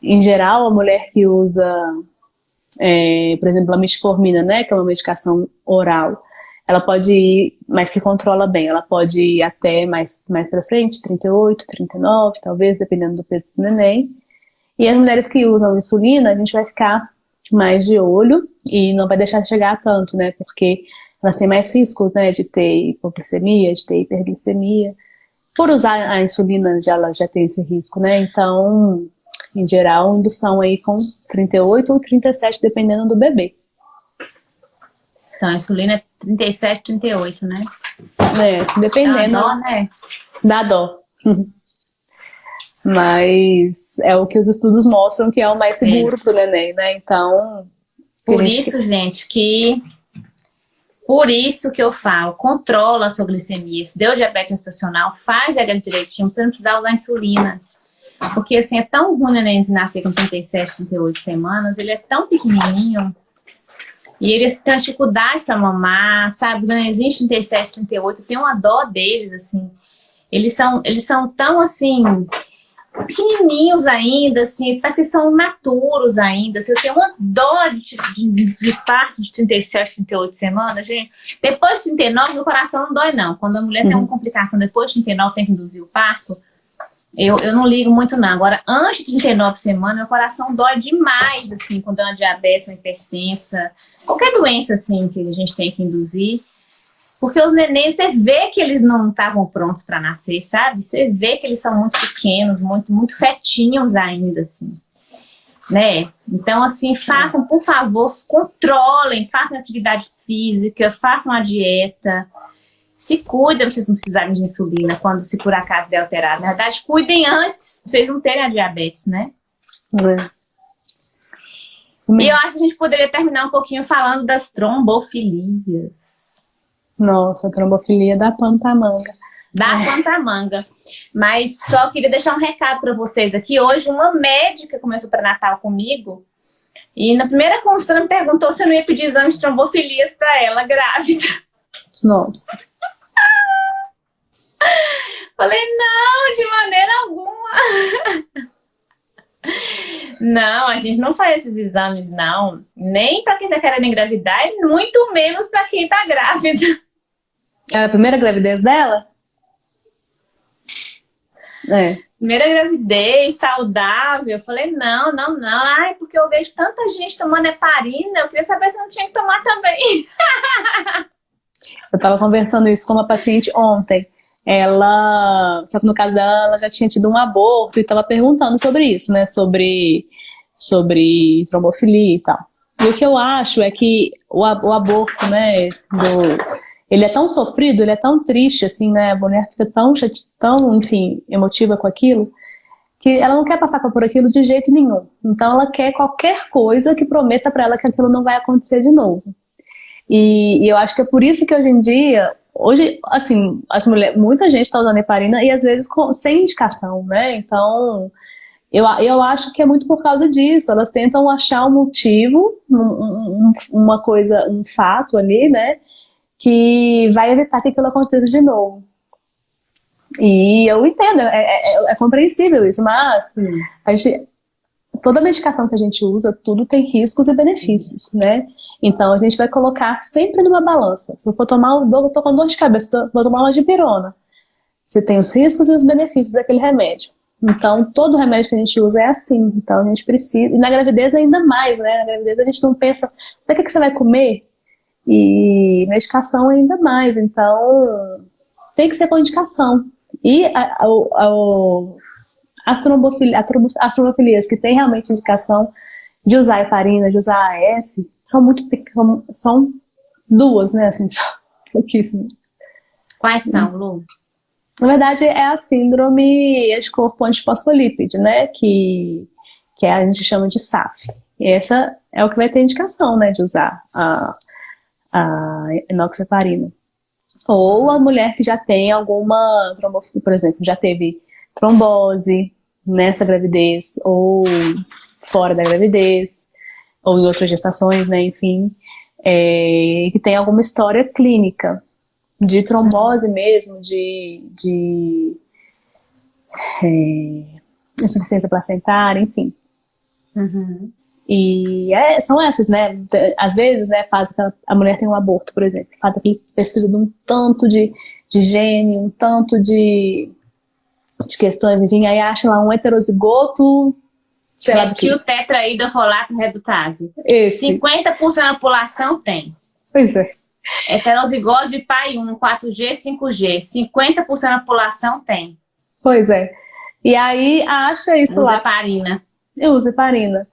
Em geral, a mulher que usa, é, por exemplo, a metformina, né, que é uma medicação oral, ela pode ir, mas que controla bem, ela pode ir até mais, mais para frente, 38, 39, talvez, dependendo do peso do neném. E as mulheres que usam insulina, a gente vai ficar mais de olho e não vai deixar chegar tanto, né? Porque elas têm mais risco, né, de ter hipoglicemia, de ter hiperglicemia. Por usar a insulina, já, elas já têm esse risco, né? Então, em geral, indução aí com 38 ou 37, dependendo do bebê.
Então, a insulina é 37, 38, né?
É, dependendo. Dá dó, né? Dá dó. Mas é o que os estudos mostram que é o mais seguro para o neném, né? Então...
Por gente... isso, gente, que... Por isso que eu falo, controla a sua glicemia. Se deu diabetes estacional, faz ela direitinho, você não precisa usar insulina. Porque assim, é tão ruim o neném nascer com 37, 38 semanas, ele é tão pequenininho, e eles têm dificuldade para mamar, sabe? Os nenenzinhos 37, 38, tem uma dó deles, assim. Eles são, eles são tão, assim, pequenininhos ainda, assim, parece que são maturos ainda. Assim, eu tenho uma dó de, de, de parto de 37, 38 semanas, gente. Depois de 39, meu coração não dói, não. Quando a mulher uhum. tem uma complicação depois de 39, tem que induzir o parto, eu, eu não ligo muito, não. Agora, antes de 39 semanas, meu coração dói demais, assim, quando é uma diabetes, uma hipertensa, qualquer doença, assim, que a gente tem que induzir. Porque os nenéns, você vê que eles não estavam prontos para nascer, sabe? Você vê que eles são muito pequenos, muito, muito fetinhos ainda, assim. Né? Então, assim, façam, por favor, controlem, façam atividade física, façam a dieta, se cuidem, vocês não precisarem de insulina quando se por acaso der alterado. Na verdade, cuidem antes, vocês não terem a diabetes, né? É. E eu acho que a gente poderia terminar um pouquinho falando das trombofilias.
Nossa, trombofilia da pantamanga.
Da é. pantamanga. Mas só queria deixar um recado para vocês aqui. Hoje uma médica começou para Natal comigo e na primeira consulta me perguntou se eu não ia pedir exame de trombofilias para ela grávida.
Nossa.
Falei, não, de maneira alguma. Não, a gente não faz esses exames, não. Nem para quem tá querendo engravidar e muito menos para quem tá grávida.
É a primeira gravidez dela?
É. Primeira gravidez, saudável. Eu falei, não, não, não. Ai, porque eu vejo tanta gente tomando heparina, eu queria saber se não tinha que tomar também.
eu tava conversando isso com uma paciente ontem ela, só que no caso dela, ela já tinha tido um aborto e estava perguntando sobre isso, né, sobre, sobre trombofilia e tal. E o que eu acho é que o, o aborto, né, do, ele é tão sofrido, ele é tão triste, assim, né, a mulher fica tão, tão, enfim, emotiva com aquilo, que ela não quer passar por aquilo de jeito nenhum. Então ela quer qualquer coisa que prometa para ela que aquilo não vai acontecer de novo. E, e, eu acho que é por isso que hoje em dia Hoje, assim, as mulheres, muita gente está usando heparina e às vezes com, sem indicação, né? Então, eu, eu acho que é muito por causa disso. Elas tentam achar um motivo, um, um, uma coisa, um fato ali, né? Que vai evitar que aquilo aconteça de novo. E eu entendo, é, é, é compreensível isso, mas a gente, toda medicação que a gente usa, tudo tem riscos e benefícios, né? Então a gente vai colocar sempre numa balança. Se eu for tomar, eu tô com dor de cabeça, vou tomar uma dipirona. Você tem os riscos e os benefícios daquele remédio. Então, todo remédio que a gente usa é assim. Então, a gente precisa. E na gravidez ainda mais, né? Na gravidez a gente não pensa, o que, que você vai comer? E medicação ainda mais. Então, tem que ser com indicação. E a, a, a, as, trombofilias, as trombofilias que tem realmente indicação de usar heparina, de usar AS, são muito são duas, né? Assim, pouquíssimas.
Quais são, Lu?
Na verdade, é a síndrome anticorpo antifosfolípide, né? Que, que a gente chama de SAF. E essa é o que vai ter indicação, né? De usar a, a enoxaparina. Ou a mulher que já tem alguma trombofilia, por exemplo, já teve trombose nessa gravidez, ou fora da gravidez, ou em outras gestações, né? Enfim, é, que tem alguma história clínica de trombose mesmo, de, de é, insuficiência placentária, enfim.
Uhum.
E é, são essas, né? Às vezes, né, faz aquela, a mulher tem um aborto, por exemplo, faz aquele pesquisa de um tanto de, de gene, um tanto de, de questões, enfim, aí acha lá um heterozigoto, sei lá do que.
o tetraidrofolato redutase.
Esse.
50% da população tem.
Pois é.
Heterozigose de pai 1, 4G, 5G. 50% da população tem.
Pois é. E aí acha isso
Usa
lá.
heparina.
Eu uso heparina.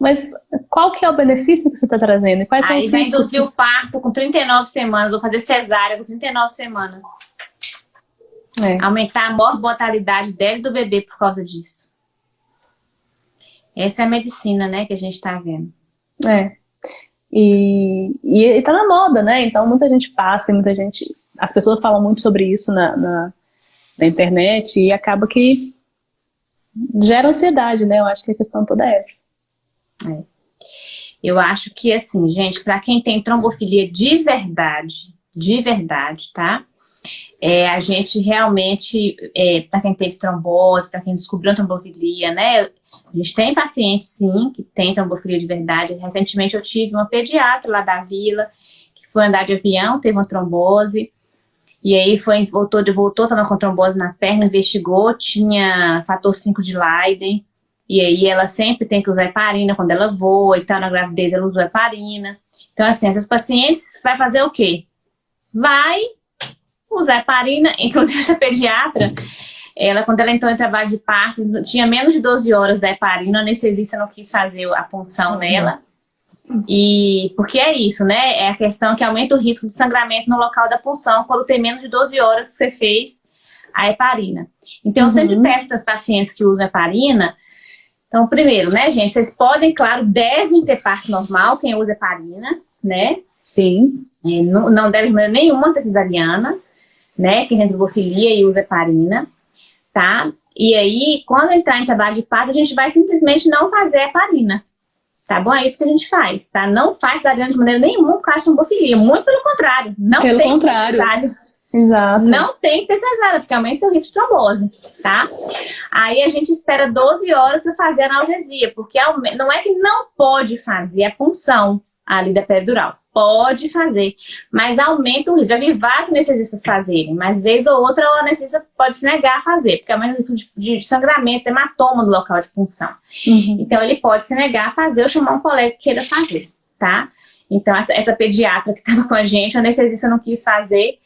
Mas qual que é o benefício que você está trazendo? Quais são
Aí
os
vai
riscos?
induzir o parto com 39 semanas, vou fazer cesárea com 39 semanas.
É.
Aumentar a mortalidade dela e do bebê por causa disso. Essa é a medicina, né, que a gente está vendo.
É. E, e, e tá na moda, né? Então muita gente passa e muita gente. As pessoas falam muito sobre isso na, na, na internet e acaba que gera ansiedade, né? Eu acho que a questão toda é essa.
É. Eu acho que, assim, gente, para quem tem trombofilia de verdade, de verdade, tá? É, a gente realmente, é, para quem teve trombose, para quem descobriu trombofilia, né? A gente tem pacientes, sim, que tem trombofilia de verdade. Recentemente eu tive uma pediatra lá da vila, que foi andar de avião, teve uma trombose, e aí foi, voltou, voltou, estava com trombose na perna, investigou, tinha fator 5 de Leiden, e aí ela sempre tem que usar heparina quando ela voa e tal, na gravidez ela usou heparina. Então, assim, essas pacientes vai fazer o quê? Vai usar heparina, inclusive essa pediatra, ela, quando ela entrou em trabalho de parto, tinha menos de 12 horas da heparina, a anestesista não quis fazer a punção nela. E porque é isso, né? É a questão que aumenta o risco de sangramento no local da punção quando tem menos de 12 horas que você fez a heparina. Então, uhum. eu sempre peço para as pacientes que usam heparina. Então, primeiro, né, gente? Vocês podem, claro, devem ter parto normal, quem usa heparina, né?
Sim.
E não, não deve de maneira nenhuma ter cesariana, né? Quem tem trobofilia e usa heparina tá? E aí, quando entrar em trabalho de parto, a gente vai simplesmente não fazer heparina. Tá bom? É isso que a gente faz, tá? Não faz cesariana de maneira nenhuma por causa de trombofilia. Muito pelo contrário. Não
pelo
tem
contrário.
cesárea.
Exato.
Não tem que ter cesárea, porque aumenta o risco de trombose, tá? Aí a gente espera 12 horas para fazer a analgesia, porque não é que não pode fazer a punção ali da peridural. Pode fazer, mas aumenta o risco. Já vi vários anestesistas fazerem, mas vez ou outra o anestesista pode se negar a fazer, porque aumenta o risco de, de sangramento, hematoma no local de punção.
Uhum.
Então ele pode se negar a fazer ou chamar um colega que queira fazer, tá? Então essa, essa pediatra que estava com a gente, o anestesista não quis fazer,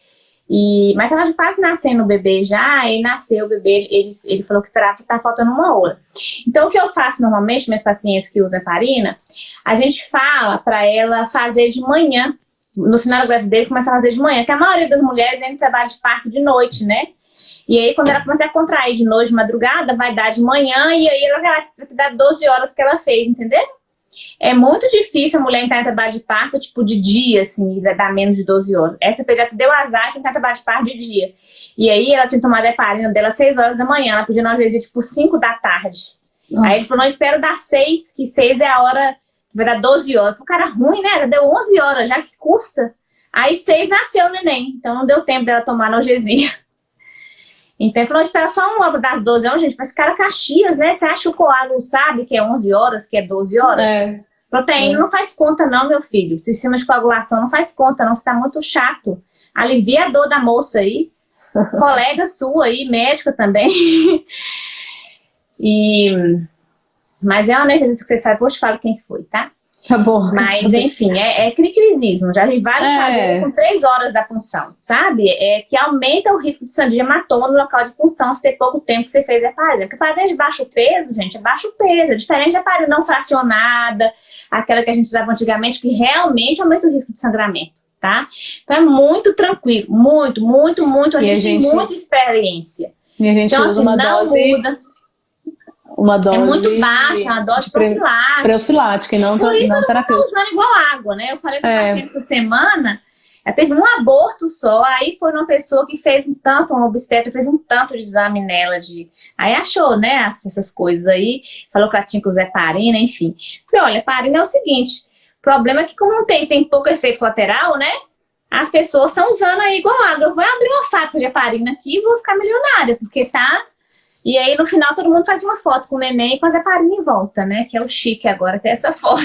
e, mas estava quase nascendo o bebê já, e nasceu o bebê, ele, ele falou que esperava que tá faltando uma hora. Então, o que eu faço normalmente, minhas pacientes que usam heparina, a gente fala para ela fazer de manhã, no final da gravidez, começa a fazer de manhã, que a maioria das mulheres entra em trabalho de parto de noite, né? E aí, quando ela começa a contrair de noite, de madrugada, vai dar de manhã, e aí ela vai dar 12 horas que ela fez, entendeu? É muito difícil a mulher entrar em trabalho de parto, tipo, de dia, assim, dar menos de 12 horas. Essa pediatra deu azar de entrar em trabalho de parto de dia. E aí ela tinha tomado a heparina dela às 6 horas da manhã, ela pediu analgesia, tipo, 5 da tarde. Nossa. Aí ele falou, não, espero dar 6, que 6 é a hora que vai dar 12 horas. O cara ruim, né? Ela deu 11 horas, já que custa. Aí 6 nasceu o neném, então não deu tempo dela tomar analgesia. Então ele falou, espera só uma hora das 12 horas, gente, mas cara Caxias, né? Você acha que o coágulo sabe que é 11 horas, que é 12 horas?
É.
Proteína é. não faz conta não, meu filho. Sistema de coagulação não faz conta não, você tá muito chato. Alivia a dor da moça aí. colega sua aí, médica também. e, mas é uma necessidade que você sabe, te falo quem foi, tá?
Tá bom.
Mas, enfim, é, é crisismo. Já vi vários é. fazer com três horas da punção, sabe? É que aumenta o risco de sangue hematoma no local de punção se tem pouco tempo que você fez a heparina. Porque a heparina de baixo peso, gente, é baixo peso. É diferente da heparina não fracionada, aquela que a gente usava antigamente, que realmente aumenta o risco de sangramento, tá? Então é muito tranquilo, muito, muito, muito. A, gente, a gente tem muita experiência.
E a gente então, usa assim, uma dose... Muda uma dose...
É muito baixa, uma dose profilática.
Profilática e não,
Por isso
não
eu
terapêutica.
Não usando igual água, né? Eu falei com é. paciente essa semana, ela teve um aborto só, aí foi uma pessoa que fez um tanto, um obstetra fez um tanto de exame nela, de... aí achou, né, essas coisas aí, falou que ela tinha que usar heparina, enfim. Falei, olha, heparina é o seguinte, o problema é que como não tem, tem pouco efeito colateral, né, as pessoas estão usando aí igual água. Eu vou abrir uma fábrica de heparina aqui e vou ficar milionária, porque tá e aí, no final, todo mundo faz uma foto com o neném e com a Zeparina em volta, né? Que é o chique agora, ter essa foto.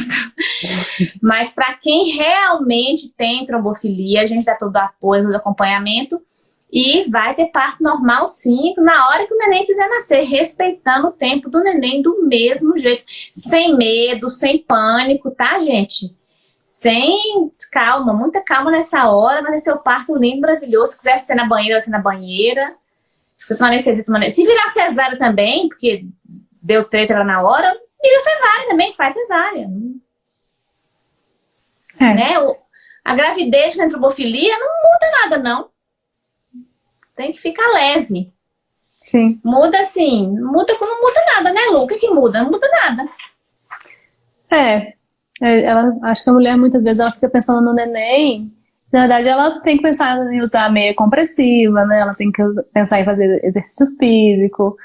Mas para quem realmente tem trombofilia, a gente dá todo o apoio, todo o acompanhamento. E vai ter parto normal, sim, na hora que o neném quiser nascer, respeitando o tempo do neném do mesmo jeito. Sem medo, sem pânico, tá, gente? Sem calma, muita calma nessa hora, mas é seu parto lindo, maravilhoso. Se quiser ser na banheira, vai ser na banheira você toma anestesia, anestesia. Se virar cesárea também, porque deu treta lá na hora, vira cesárea também, faz cesárea. É. Né? A gravidez com antropofilia não muda nada, não. Tem que ficar leve.
Sim.
Muda assim, muda quando não muda nada, né, Lu? O que, que muda? Não muda nada.
É. é. Ela, acho que a mulher muitas vezes ela fica pensando no neném na verdade, ela tem que pensar em usar meia compressiva, né? Ela tem que pensar em fazer exercício físico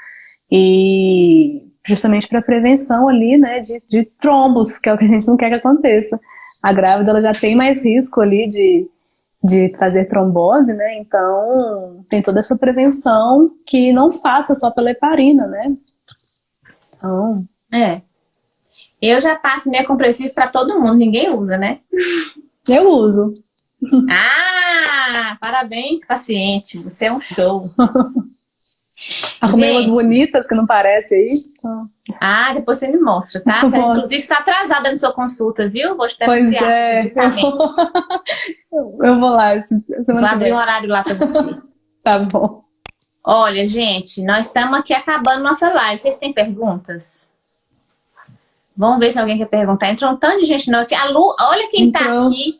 e justamente para prevenção ali, né, de, de trombos, que é o que a gente não quer que aconteça. A grávida ela já tem mais risco ali de, de fazer trombose, né? Então, tem toda essa prevenção que não passa só pela heparina, né?
Então, é. Eu já passo meia compressiva para todo mundo, ninguém usa, né?
Eu uso.
Ah, parabéns, paciente. Você é um show.
Arrumei umas bonitas que não parece aí.
Ah, depois você me mostra, tá? Você, inclusive está atrasada na sua consulta, viu? Vou te
Pois é. Eu vou... eu vou lá.
Vou abrir um horário lá para você.
tá bom.
Olha, gente, nós estamos aqui acabando nossa live. Vocês têm perguntas? Vamos ver se alguém quer perguntar. Entrou um tanto de gente não aqui. A Lu, olha quem está aqui.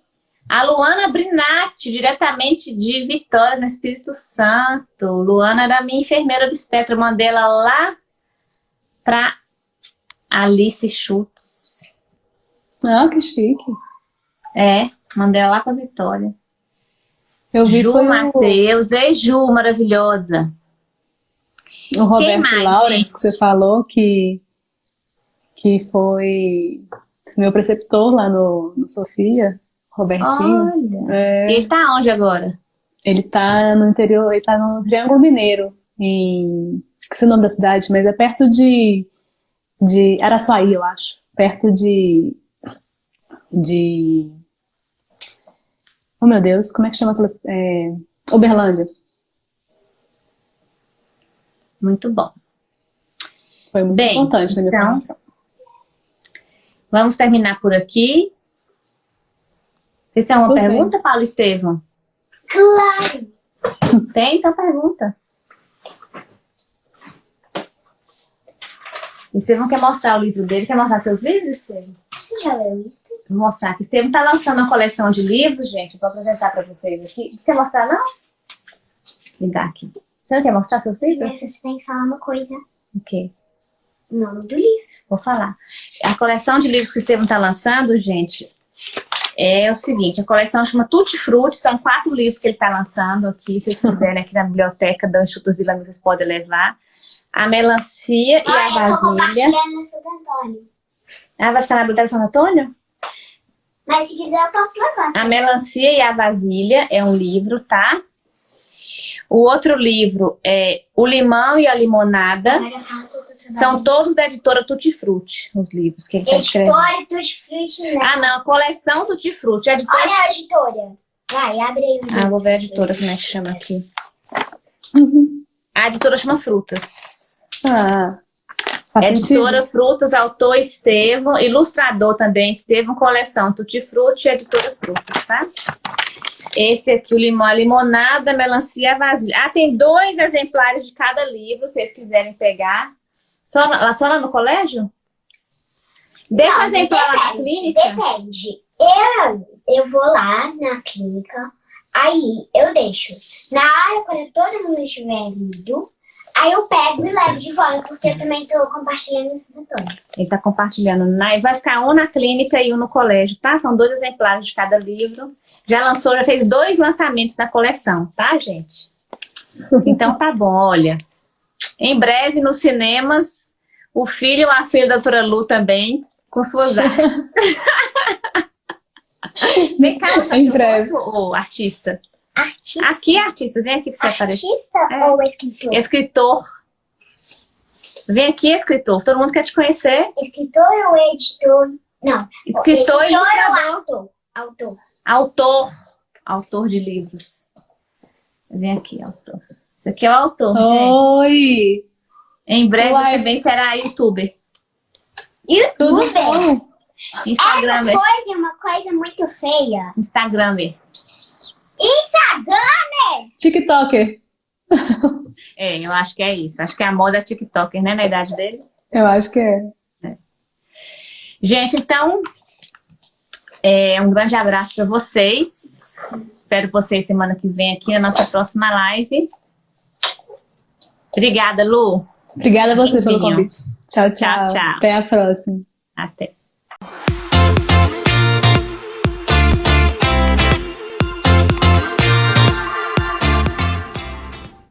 A Luana Brinatti, diretamente de Vitória, no Espírito Santo. Luana era minha enfermeira obstetra. Eu mandei ela lá para Alice Schutz.
Ah, que chique.
É, mandei ela lá para Vitória.
Eu vi
Ju Matheus. O... Ei, Ju, maravilhosa.
O Roberto Lawrence, que você falou, que, que foi meu preceptor lá no, no Sofia. Robertinho.
É... Ele tá onde agora?
Ele tá no interior, ele tá no Triângulo Mineiro, em... esqueci o nome da cidade, mas é perto de, de Araçuaí, eu acho. Perto de... de... Oh meu Deus, como é que chama aquela... É... Uberlândia.
Muito bom.
Foi muito Bem, importante na minha então, formação.
Vamos terminar por aqui. Vocês têm uma Tudo pergunta, bem. Paulo Estevam?
Claro!
Tem? Então pergunta. Estevam quer mostrar o livro dele. Quer mostrar seus livros, Estevam?
Você já leu isso?
Vou mostrar aqui. Estevam está lançando uma coleção de livros, gente. Vou apresentar para vocês aqui. Você quer mostrar, não? Ligar aqui. Você não quer mostrar seus livros?
Primeiro você tem que falar uma coisa.
O quê?
O nome do livro.
Vou falar. A coleção de livros que o Estevam está lançando, gente, é o seguinte, a coleção chama Tutti Frutti, são quatro livros que ele está lançando aqui, se vocês quiserem aqui na biblioteca do Instituto Vila Mil, vocês podem levar. A melancia e a vasilha.
Eu.
Ah, vai ficar na biblioteca Santo Antônio?
Mas se quiser eu posso levar.
A melancia e a vasilha é um livro, tá? O outro livro é O Limão e a Limonada. São todos da editora Tutti Frutti, os livros que ele está escrevendo.
Editora Tutti Frutti, né?
Ah, não, coleção Tutti Frutti. Editora...
Olha a editora. Vai, abre aí.
Ah, vou ver a editora, como é que chama aqui. A editora chama Frutas.
Ah,
editora
sentido.
Frutas, autor Estevão, ilustrador também, Estevão, coleção Tutti Frutti, editora Frutas, tá? Esse aqui, o limão, a limonada, a melancia, a vasilha. Ah, tem dois exemplares de cada livro, se vocês quiserem pegar. Só, lá- só lá no colégio? Deixa o
Não,
exemplar lá na
depende,
clínica.
Depende. Eu, eu vou lá na clínica, aí eu deixo. Na hora, quando todo mundo estiver lido, aí eu pego e levo de volta, porque eu também tô compartilhando esse retorno.
Ele tá compartilhando. Na, vai ficar um na clínica e um no colégio, tá? São dois exemplares de cada livro. Já lançou, já fez dois lançamentos na coleção, tá, gente? Então tá bom, olha. Em breve, nos cinemas, o filho ou a filha da doutora Lu também, com suas artes. Vem cá, você
Em breve.
o artista.
Artista,
Aqui, artista, vem aqui pra você aparecer.
artista
É.
ou escritor?
Escritor. Vem aqui, escritor. Todo mundo quer te conhecer.
Escritor ou editor? Não.
Escritor e
ou autor? Autor.
Autor. Autor de livros. Vem aqui, autor. Isso aqui é o autor, gente.
Oi!
Em breve
Uai.
também será youtuber.
Youtuber.
bom?
Essa
Instagramer.
coisa é uma coisa muito feia.
Instagramer.
Instagram!
TikToker.
É, eu acho que é isso. Acho que é a moda TikToker, né? Na idade dele.
Eu acho que é.
Gente, então, é, um grande abraço para vocês. Espero vocês semana que vem aqui na nossa próxima live. Obrigada, Lu.
Obrigada a você
Beijinho.
pelo convite. Tchau, tchau,
tchau, tchau.
Até a próxima.
Até.